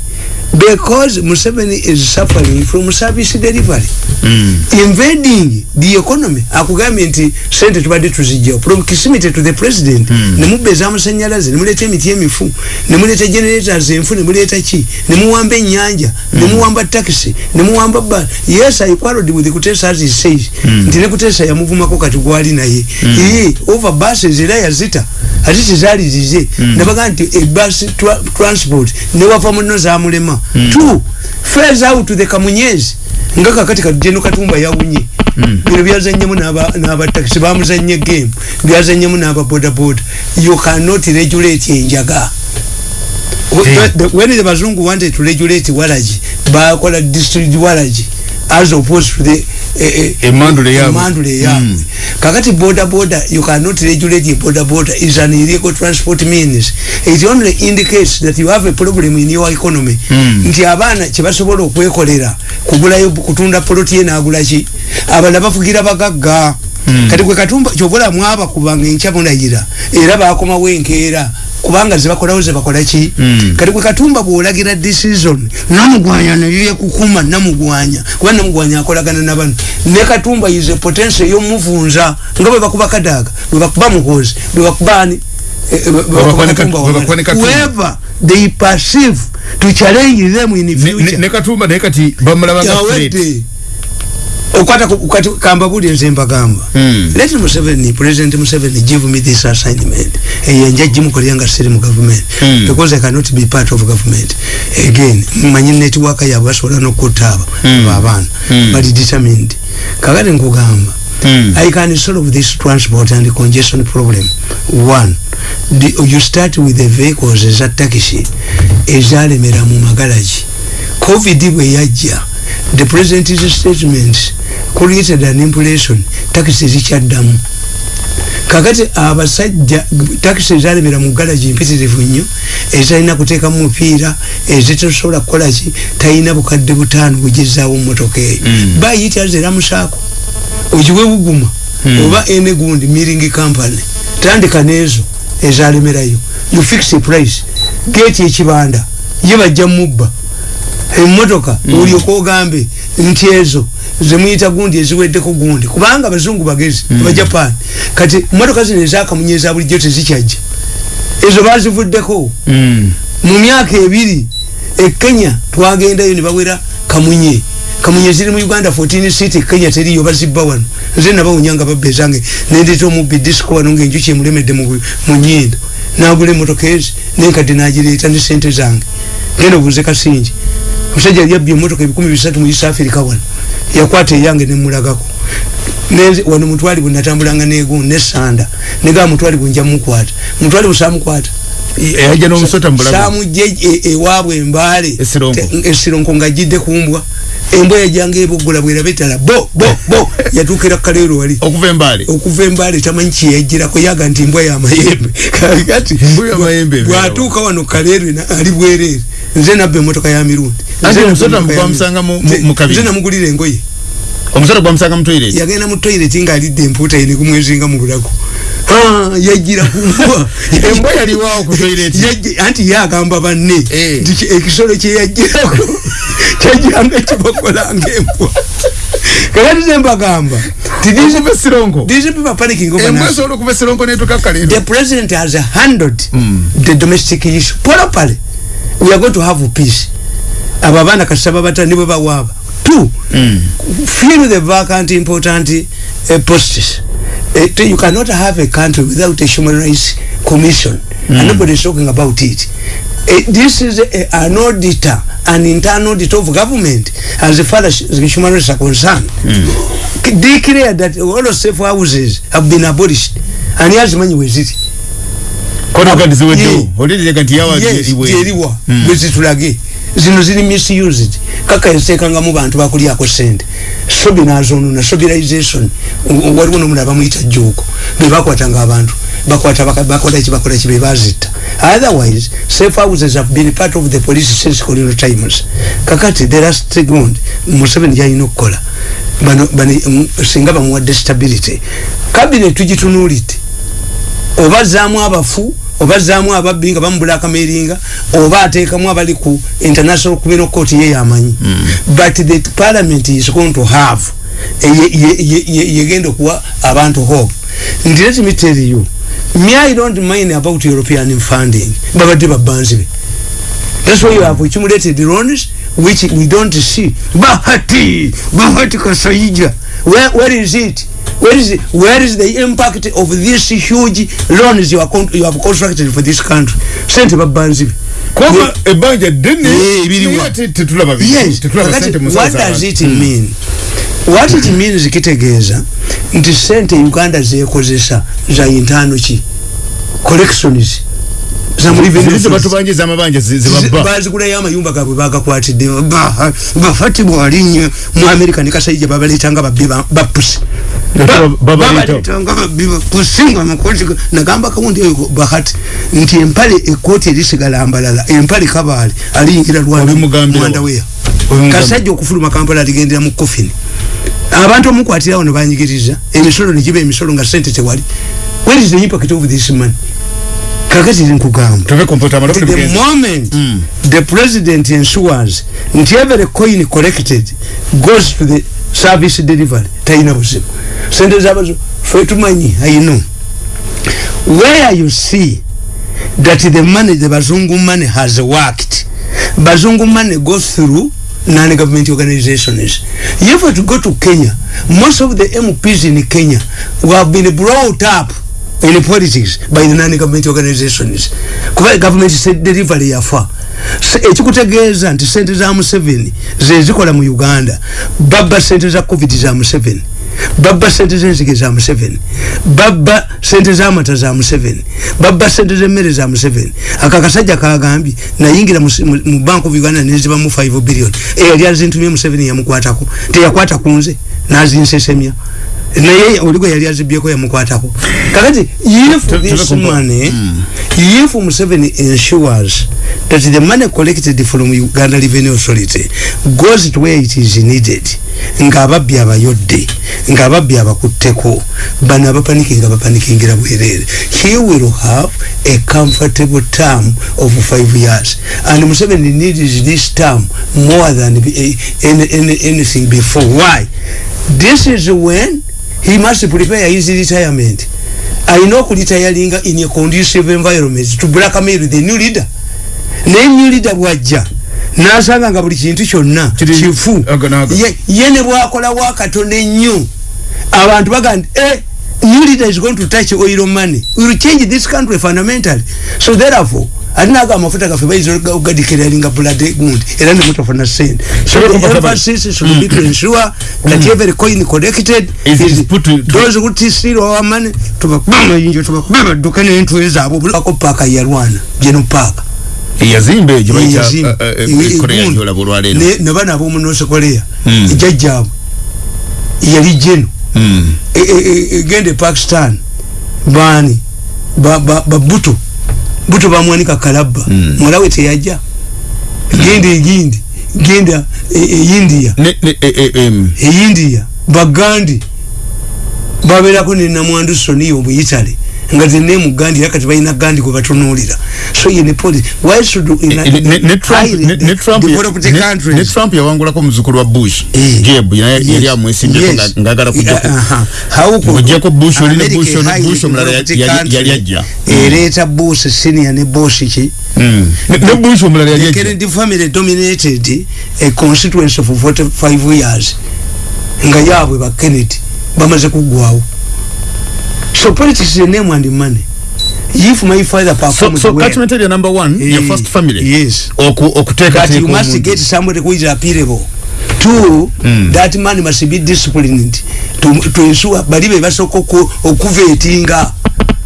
because museveni is suffering from service delivery. Mm. invading the economy. Akugambye nti sente tubadde tuzijjawo. From kisimite to the president nemubba ezamasanyalaze nemuleeta emiti emifu nemuleeta generators enfu nemuleeta ki? Nemuwamba ennyanja nemuwamba taxi nemuwamba ba yes i quarreled with kutesa as he says. Nti ne kutesa yamuvumako kati gwali naye. Ee over buses era yazita. Ate tezaali zize. Nabaga nti ebus transport newava muno zamulema two fares out to the kamunyezi nga kakati kajeno katumba yawunye bino byazanyemu n'abatakisi bamuzanye game. Byazanyemu n'ababodaboda you cannot regulate enjaga. Eh. The- when the bazungu wanted to regulate walaji bakola district walaji as opposed to the Emandule yaabwe. emandule yaabwe kakati boda boda you cannot regulate boda boda is an illegal transport means. It only indicates that you have a problem in your economy. Nti abaana kyebasobola okwekolera kugulayo kutunda poloti ye nagula ki? Abala bafugira bagagga. Kati gwe katumba kyobola mwaba kubanga enkya munayira era bakomawo enkeera kubanga zebakolawo zebakola ki? Kati gwe katumba bwolagira decision namugwanya neyekukuma namugwanya. Kuba namugwanya akolagana nabano ne katumba is a potential eyomuvunza nga bwe bakuba kadaaga bwe bakuba muhozi bwe bakubani bakuba ne Katumba. whoever they perceive to challenge them in future. ne katumba naye kati bamulaba nga yawedde okwata ku- kati kamba buli nze mbagamba Mm. let museveni president museveni give me this assignment. Eyenja gimukolera nga siri mu government. Mm. because i cannot be part of government. Again manyi network yabwe basobola nokutta abo abo abaana Mm. but determined. Kakati nkugamba Mm. i can solve this transport and congestion problem. One the, you start with the vehicles eza taxi ezalemera mu magalagi covid bwe yajja the president's statements created an impression. Taxi zikyaddamu. Kakati abasajja takisi ezalemera mu galagi mpitirivu nnyo ezalina kuteekamu mupiira ezitesobola kukolaki talina bukadde butaano bugezaawo mumotoka eyo. Bayita zeramusaako ogiwe buguma? Oba ene gundi miring company. Tandika nezo ezalemerayo. You fix a price. Geeti ekibanda. Ye bajja mubba emotoka olyoka ogambe nti ezo zemuyita gundi eziweddeko gundi. Kubanga abazungu bagezi abajapan kati motoka zino ezakamunye eza bulijjo tezikyajja. Ezo bazivuddeko. Mm. mu myaka ebiri e kenya twagendayo ne bawera kamunye. Kamunye ziri mu uganda 14 city kenya teriyo bazibba wano. Nze nabawunyanga babbe zange nendeta omubbi disco wano ngaenjuki emulemedde mu mu nyindo. Nagula emotoka ezi nenkadde nagireeta ne sente zange genda obuuze kasingi omusajja yali abbye emotoka ebikumi bisatu mu east africa wano. Yakwata eyange nemulagako Neze, wano mutwalibwe natambulanga negundi nesanda negaba mutwalibwe nja mukwata. Mutwalibwe samukwata yajja n'omusota mubulago samujje e- ewaabwe embaale Esironko. Esironko ng'ajjidde kumbwa embwa yajjanga ebogola bwera etala bo bo bo. Yatuukira kaleero wali. Okuva embaale. Okuva embaale tamanyi kyeyajjirako yaga nti embwa yamayembe kati bwatuuka wano kaleero ali bwereere. Nze nabba emotoka ya mirundi. Nze namugulira engoye. Omusota gwamusanga mu toilet? Yagenda mu toilet ng'alidde empuuta ye nekumwezinga mu bulago yajjira kumbwa embwa yaliwaawo ku toilet? Yajji- anti yagamba banne Eh. nti ki- ekisolo kyeyajjirako kyajjiranga kibakolanga embwa. Kakati ze mbagamba okuva esironko these people are panicking over embwa esironko netuuka the president has handled the domestic issue. Properly we are going to have peace. Abo abaana kasaba bata nibwe bawaaba. Two fill the vacant important uh, posts uh, you cannot have a country without a human rights commission. And nobody is talking about it. Uh, this is a, an auditor an internal auditor of government as far as the human rights are concerned. Declare that all the safe houses have been abolished and yazimanyi weziri konoka Yeah. ndiziweddewo olireka nti yawa yes iwe. gyeriwa bwezitulage zino ziri misused kaka yateekangamu bantu bakulyako sente sobi nazonona sobilization W- waliwo nomulala bamuyita juuko bebakwatanga abantu. Bakwata baka- bakola ki bakola ki bebazitta otherwise safe houses have been part of the police since colonial times. Kakati the last second museveni gyalina okukola. Bano bano mm, singa bamuwadde stability. Cabinet tugitunulidde oba zaamu abafu oba zaamu ababbi nga bamubulakameringa oba ateekamu abali ku international criminal court ye yamanyi. But the parliament is going to have ye- ye- ye- ye- yegenda okuwa abantu hope. Nti let me tell you me i don't mind about european funding. Babadde babanzi be That's why you have accumulated loans which we don't see. Bahati, Bahati Kasaija. Where, where is it? Where is it? Where is the impact of these huge loans you, are you have constructed for this country? Sente kuba ebbanja ddene Yeah, ebiriwa. naye ate tetulaba bi- Yes. tetulaba Kakati, sente mu what does it mean? What it means kitegeeza nti sente Uganda zekozesa za intano ki collections za mu revenue Ziri ze funds. batubanja ez'amabanja bazigulayo amayumba gabwe bagakwatidde Ba- bafati bwalinye mu amerika ne kasaija babaletanga babbi ba- bapusi Baba- babaleta. babaletanga babbi bapusi nga makoti ga- nagamba kawundi eyo bahati nti empale ekooti erisigala mbalala empale kabaale aliyingira lwandaweya kasajja okufuluma kampala aligendera mu kofini abantu omukwatirawo ne banyigiriza. Emisolo negiba emisolo nga sente tewali. Where is the impact of this money kakati nkugamba. The moment the president ensures nti every coin collected goes to the service delivery talina buzibu. Sente zabazo fe tumanyi i know. Where you see that the money the bazungu money has worked bazungu money goes through non-government organizations. If you go to kenya most of the mps in kenya who have been brought up in politics by the non-government organizations. Kuba government se delivery yafa Se- ekikutegeeza nti sente za museveni zezikola mu uganda. Babba sente za covid za museveni babba sente zenzige za museveni babba sente zamata za museveni babba sente zemmere za museveni aka akasajja kagambye nayingira mu- bank of uganda nezibamu 5 billion. Eyali azintumye museveni yamukwatako. Teyakwata kunze nazinsesemya naye oli gwe yali azibyeko yamukwatako. Kakati if this money if museveni ensures that the money collected from uganda revenue authority goes to where it is needed nga ababbi abayodde nga ababbi abakutteko. Bano abapanikinga bapanikingira bwereere he will have a comfortable term of five years. And museveni needs this term more than be- any, any, anything before. Why? This is when he must prepare his retirement. Alina okulitayalinga in a conducive environment to blackmail the new leader. Naye new leader bwajja nasanga nga buli kintu kyonna kifu. Ye- ne bwakola wakatono ennyo abantu bagamba eh, new leader is going to touch oil money we will change this country fundamentally so therefore ate naga amafuta gaffe bayinza ogadikiralinga blood gundi era nemutafuna sente so Sure, the comfortable. emphasis should be to ensure that every coin collected Is- is put to- to- those who steal our money tubakuba amayinjo tubakuba amaduka n'entwe zaabwe bulako paaka yarwana geno paaka yazimba egyo bayita Yazimba. eh, eh, Ewe- korea egundi. gyolaba olwaleero Ne- ne bana ab'omu north korea Mm. jajjaabwe yali Mm. E- egende pakistan. Baani ba- ba ba buto buto bamwanika kalabba. Mm. mwalawe teyajja genda egindi genda e- e india. Ne- ne- eh, eh, em, e india. Bagandi babeerako ne namwandu soniyo mu italy nga zenne mu gandi era kati balina gandi gwe batunuulira so ye ne policy why should in a- ne- ne- ne Trump- ne- Trump ya- Trump yawangulako omuzukulu wa bush Eh. jeb naye Yes. yali amwesimbyeko Yes. nga- ngaagala Yeah, kujjako aha. How could Ng'ogyeko Bush oli ne Bush highly Bush omulala developed yali- country yali ajja. ereeta bush senior ne bosh ki Mm. Ne- bush omulala yali the ajja kennedy family dominated a constituency for 45 years nga yaabwe ba kennedy bamaze kuggwawo so politics is a name and money. If my father so, performed so well, catchment area number one eh, ya first family? yes. Oku- okuteeka but you teeka must get somebody who is appealable. Two Mm. that man must be disciplined to, to ensure bali be basooka oku- okuveetinga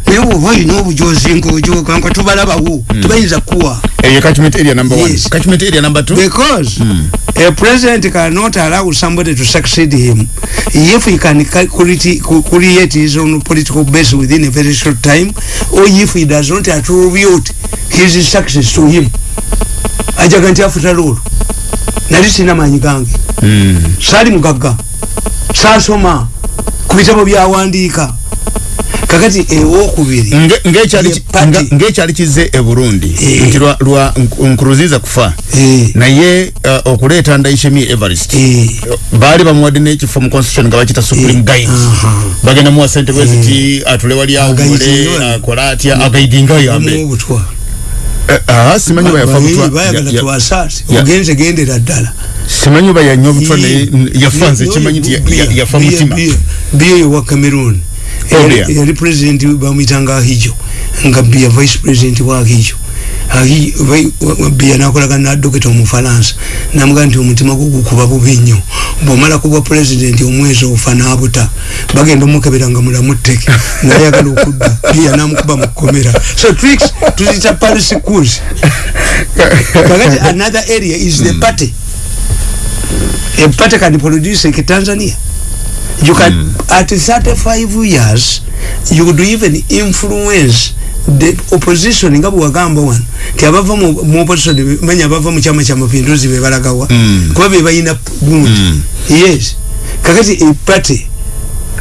naye bwoba olina obujozi ngaojoga nga tubalabawo tebayinza kuwa because a president cannot allow somebody to succeed him. If he can ca- create, his own political base within a very short time or if he does not attribute his success to him. Ajaga nti afuta lolo. Nali sina manyi gange. Mm. saali mugagga. Saasoma ku bitabo byawandiika kakati ewokubiri Nge- ng'ekyali Ye ki- party. nga- ng'ekyali kize e burundi. Eh. nti lwa- lwa Nk- nkuruziza kufa. Eh, naye uh, okuleeta ndaishemi everest eh, baali bamuwadde n'ekifo mu constitution nga bakita supreme Eh, guide aha. bagenda muwa sente bweziti atule wali awumule Agayidinga. akola atya agaidinga yambe obutwa. Eh, ah, simanyi oba yafa Bayi- butwa bayagala ya- ya- twasaasi ya- ogenze gendera ddala. Simanyi oba yanywa butwa naye Ye- n- yafa nze ye- kimanyi nti ya- ya- yafa mutima yo wa cameroon. Oh, Yali- dear. yali president bamwitanga ahijo nga bia vice president wa ahijo wa- wa- bia nakolaga nadoketa omufalansa namugaa nti omutima gwo gukuba bubi nnyo. Bwomala kuba president omwezi ofa nabuta bagenda omukebera nga mulamu tteke nayagala okudda. Bia namukuba mukomera so tricks tuzita paris schools. Kakati another area is the party. A party can produce like Tanzania. You can mm. at 35 years you could even influence the opposition. Nga bwagamba wano ti abava mu opposition manya abava mu chama cha mapinduzi be balagawa. Mm. kuba be bayina gundi. Mm. yes. Kakati a party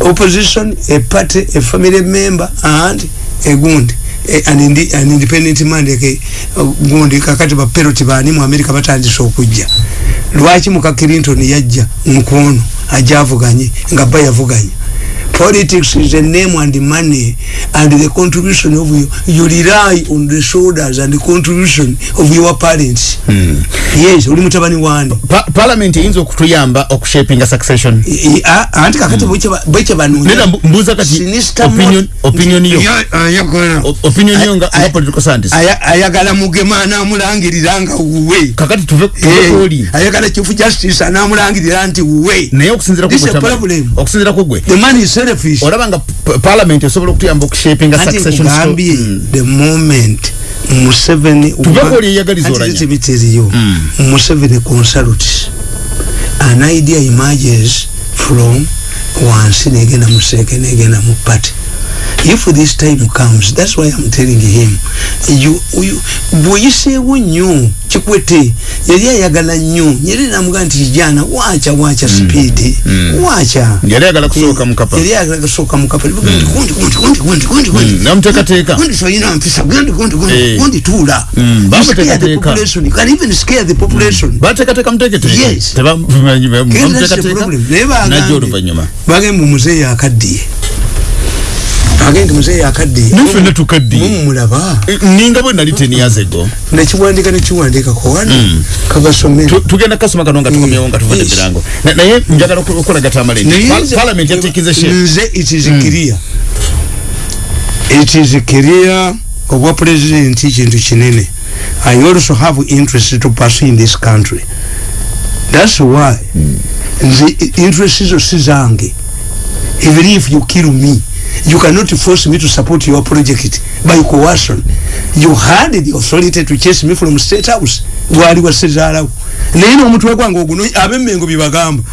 opposition a party a family member and a gundi. An, indi, an independent man like uh, gundi kakati ba peloti bani mu America batandise okujja. Lwaki muka Clinton yajja nkono ajavuganye nga ba yavuganye. Politics is a name and money and the contribution of you. You rely on the shoulders and the contribution of your parents. Mm. yes uli mutabani wani Pa- parliament eyinza okutuyamba okushapinga succession? I- a- anti kakati bwekye nera mbu- mbuuza kati Sinister opinion- opinion yo. Ya- ayagala O- opinion yo nga nga political scientist. Aya- ayagala mugema anamulangirira nga wuwe. Kakati tuve Eh, kwoli ayagala chief justice anamulangirira nti wuwe. Naye okusinzira a kugwe problem. okusinzira kugwe the man is selfish olaba nga p- parliament esobola okutuyamba okushapinga anti succession sto- nkugambye Mm. the moment museveni Tuveko oli eyagaliza olanya. biteriyo Mm. museveni consults an idea emerges from wansi negenda museke negenda mu party if this time comes that's why i'm telling him you, you bweyiseewo nnyo kikwete yali ayagala nnyo nyeri namugaa nti kijana wacha wacha speed Mm. wacha. Yali ayagala kusooka mukapa yali ayagala kusooka mukapa gundi gundi gundi gundi gundi gundi gundi namuteekateeka gundi toyina mpisa gundi gundi gundi Eh. gundi tuula. Mm, population. Can even scare the population. Bateekateeka Yes. Naye bagambye- bagambye omuzeeyi akaddiye agenti muzeeyi akadde Naffe natukadde. mumulaba Eh, ninga bwe nali ten years ago. Nekiwandika nekiwandikako wano. Mm. kabasomere Tu- tugenda kasoma kano nga tukomyewo nga tuvudde Yes. mirango Na- naye njagala oku- okulaga tamale nti pa- parliament yateekeze she nze it is clear. It is clear obwa president kintu kinene i also have interest to pursue in this country. That's why nze interest zo si zange. Even if you kill me you cannot force me to support your project by coercion you had the authority to chase me from state house gwali wasezaalawo naye n'omutwe gwange oguno abemmengo byebagamba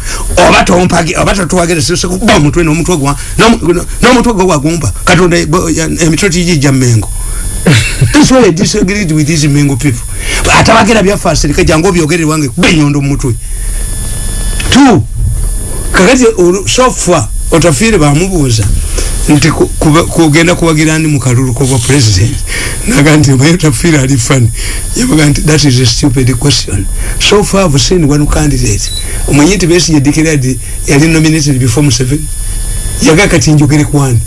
oba tompage oba totuwagere sikuba omutwe n'omutwe gwa n'omu- n'omutwe gwe wagumpa katonda emitwe tigijja mmengo That's why I disagreed with these Mengo people. Atabagira byafa serika jangu obyogere wange benyondo mutwe. Two. Kakati so far otafire bamubuuza nti kugenda kubagira ndi mukalulu kwa president. Naga nti mayo tafire ali fani yabaga nti that is a stupid question. So far I've seen one candidate. Umwenye nti besi declared yali nominated before Museveni yaga kati njogere kwani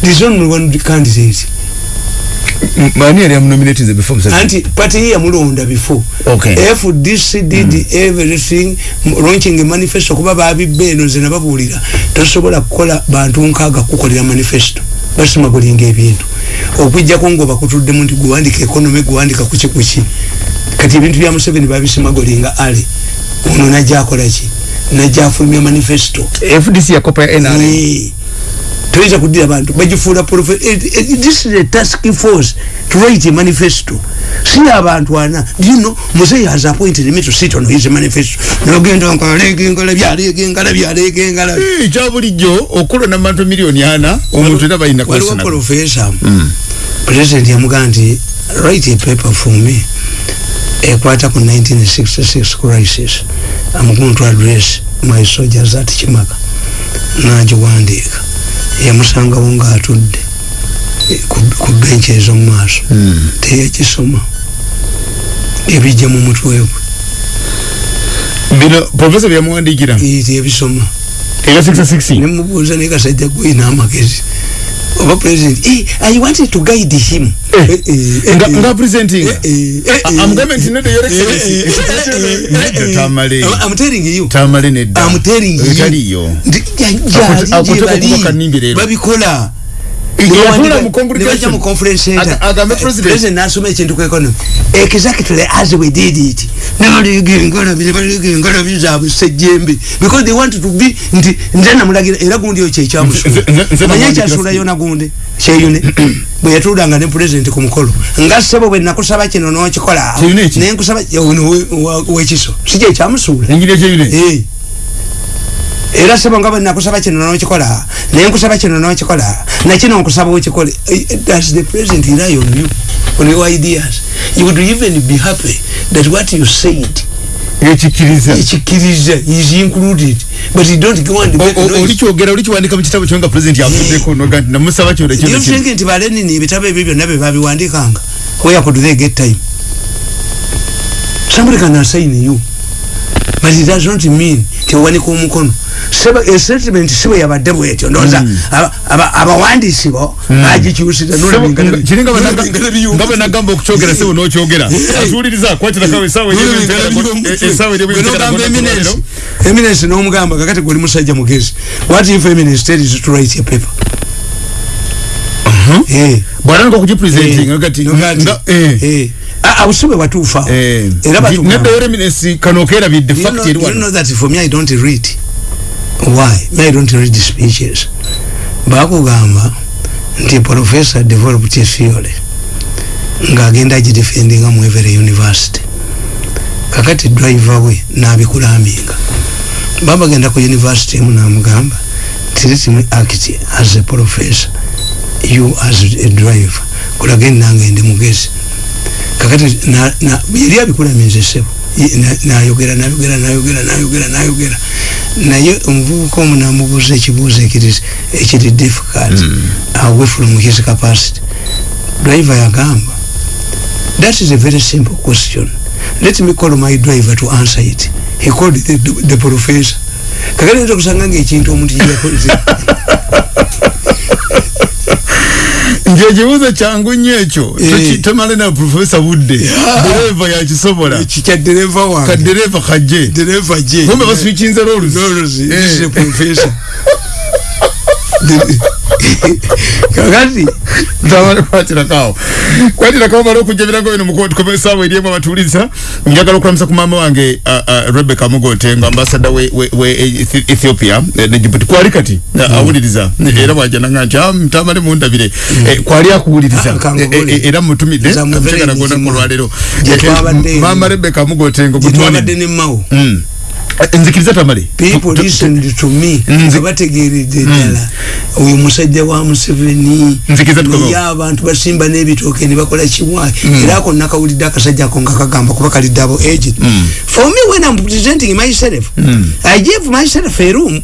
there is only one candidate mani yali amunominated before Museveni? Anti party hii yamulonda before. Okay. fdc did everything m- launching a manifesto kuba babibba eno nze nababuulira. Tosobola kukola bantu nkaaga kukolera manifesto. Basimagulinga ebintu. Okwijjako ngaoba kutuddemu nti guwandika economy guwandika kuki kuki. Kati ebintu bya museveni babisimagulinga ale. Ono najja akolaki najja afulumya manifesto. Fdc yakopa ya nra Eh, toyinza kudira bantu bagifuula eh, eh, this is a task force to write a manifesto. Si abantu ana know muzeyi has appointed me to sit on his manifesto. Nogenda nkalegengala byalegengala byalegengala Eh, kya bulijjo okulonda mu bantu miliyoni ana omuntu era balina waliwo profesa president yamugaa nti write a paper for me ekwata ku 1966 crisis. I'm going to address my soldiers at kimaka nagiwandiika yamusangawo ngaatudde eh, ku- benchi ez'omu maaso. Teyakisoma. Ebijja mu mutwe gwe. Bino profesa byamuwandikira Eh, tebisoma. Era 66 nemubuuza naye kasajja gwina amagezi oba president eh, i wanted to guide him Eh, Eh, eh, eh, nga eh. nga presenting Eh, eh, eh, I'm government not your excellency eh, eh, Nedda eh, tamale I'm- I'm telling you. tamale nedda I'm telling you. etaliyo Ndi- ja- Akutu- ja- akutuka gye bali. kuba kanimbi leero. babikola yatula mu conference center Aga- agambe Eh, nasoma ekintu ku economy exactly as we did it. Nebaliga engalabi nebaliga engalabi zaabwe sejjembe because they want to be nti nze namulagira era gundi oyo nze manye namwandikira ekyasulayo nagundi kyeyune. Bwe yatuulanga ne president ku mukolo. Nga ssebo bwe nakusaba kino n'okikola. We- wa- wekiso si kyekyamusuula Eh. Era sebo nga bwe nakusaba kino n'okikola naye nkusaba kino n'okikola nakino nkusaba okikole. Does the president rely on you on your ideas. You would even be happy that what you said ekikiriza ekikkiriza is included but you don't go and olikyogera olikiwandika mu kitabo kyo nga president yavuddeko noga nti namusaba you think nti balenini ebitabo ebyo byonna bye babiwandikanga where could they get time? Somebody can assign you but it does not mean tiwanika omukono statement siwe yabadde bwetyo aba- aba- abawandiisi bo bagikyusira kiri nga bwe nagamba okukyogera sebo n'okyogera. Atuwuliriza kwatirakawo esaawa esaawa eminence n'omugamba kakati guli musajja mugezi what if eminence tells you to write a paper? Eh. bw'atandika okugipresenting Eh, kati eh. Ah, ah, busibe bwatuufa eh, era batugamba- nedda yo reminence kano okeerabidde You know, fact eri you know wano that for me I don't read. Why? Me I don't read speeches. Bakugamba nti professor developed a theory ng'agenda agidefendinga mu every university. Kakati driver we n'abikulaminga. Baba genda ku university emu n'amugamba me act as a professor you as a driver kulage nange ndi mugezi kakati yali abikulaminze sebo Ye- na- nayogera nayogera nayogera nayogera nayogera. Naye omuvubuka omu namubuuza ekibuuzo ekiri difficult. Away from his capacity. Driver yagamba that is a very simple question. Let me call my driver to answer it. He called the, the, the professor. Kakati nza kusanga ngaekintu omuntu kyeyakoze nje ekibuuzo kyangu nnyo ekyo Eh. Tomale na profesa budde. Dereva yakisobola. Kikya dereva wange? Kadereva kajje. Dereva je. Kumbe baswikinze loluzi Lolozi, Eh. this is a professor. De- kakati Tamale kwatirakawo kwatirakawo mala okujja ebirago bino mukoti komesaawo eri emu abatuuliza njagala okulamisa ku maama wange rebeka mugote nga ambasada we, Ethi- ethiopia. Eh, ne jibuti kwali kati mm. awuliriza. Era bwajananga nti "Ah, tamale mundabire eh, kwali akuwuliriza Ah, eh, era mutumidde Nza muvere amutegana gona nzima. kulwalero Gye twabadde- maama rebeka mugote ngo good Eh, nzikiriza tamale. People listened to me. Nzi- nga bategeredde ddala. Oyo musajja wa museveni Nzikiriza tukomewo. naye abantu basimba n'ebitooke ne bakola kiwayi era ako nakawulidde akasajja ako nga kagamba kuba kali double aged for me when i'm presenting myself i gave myself a room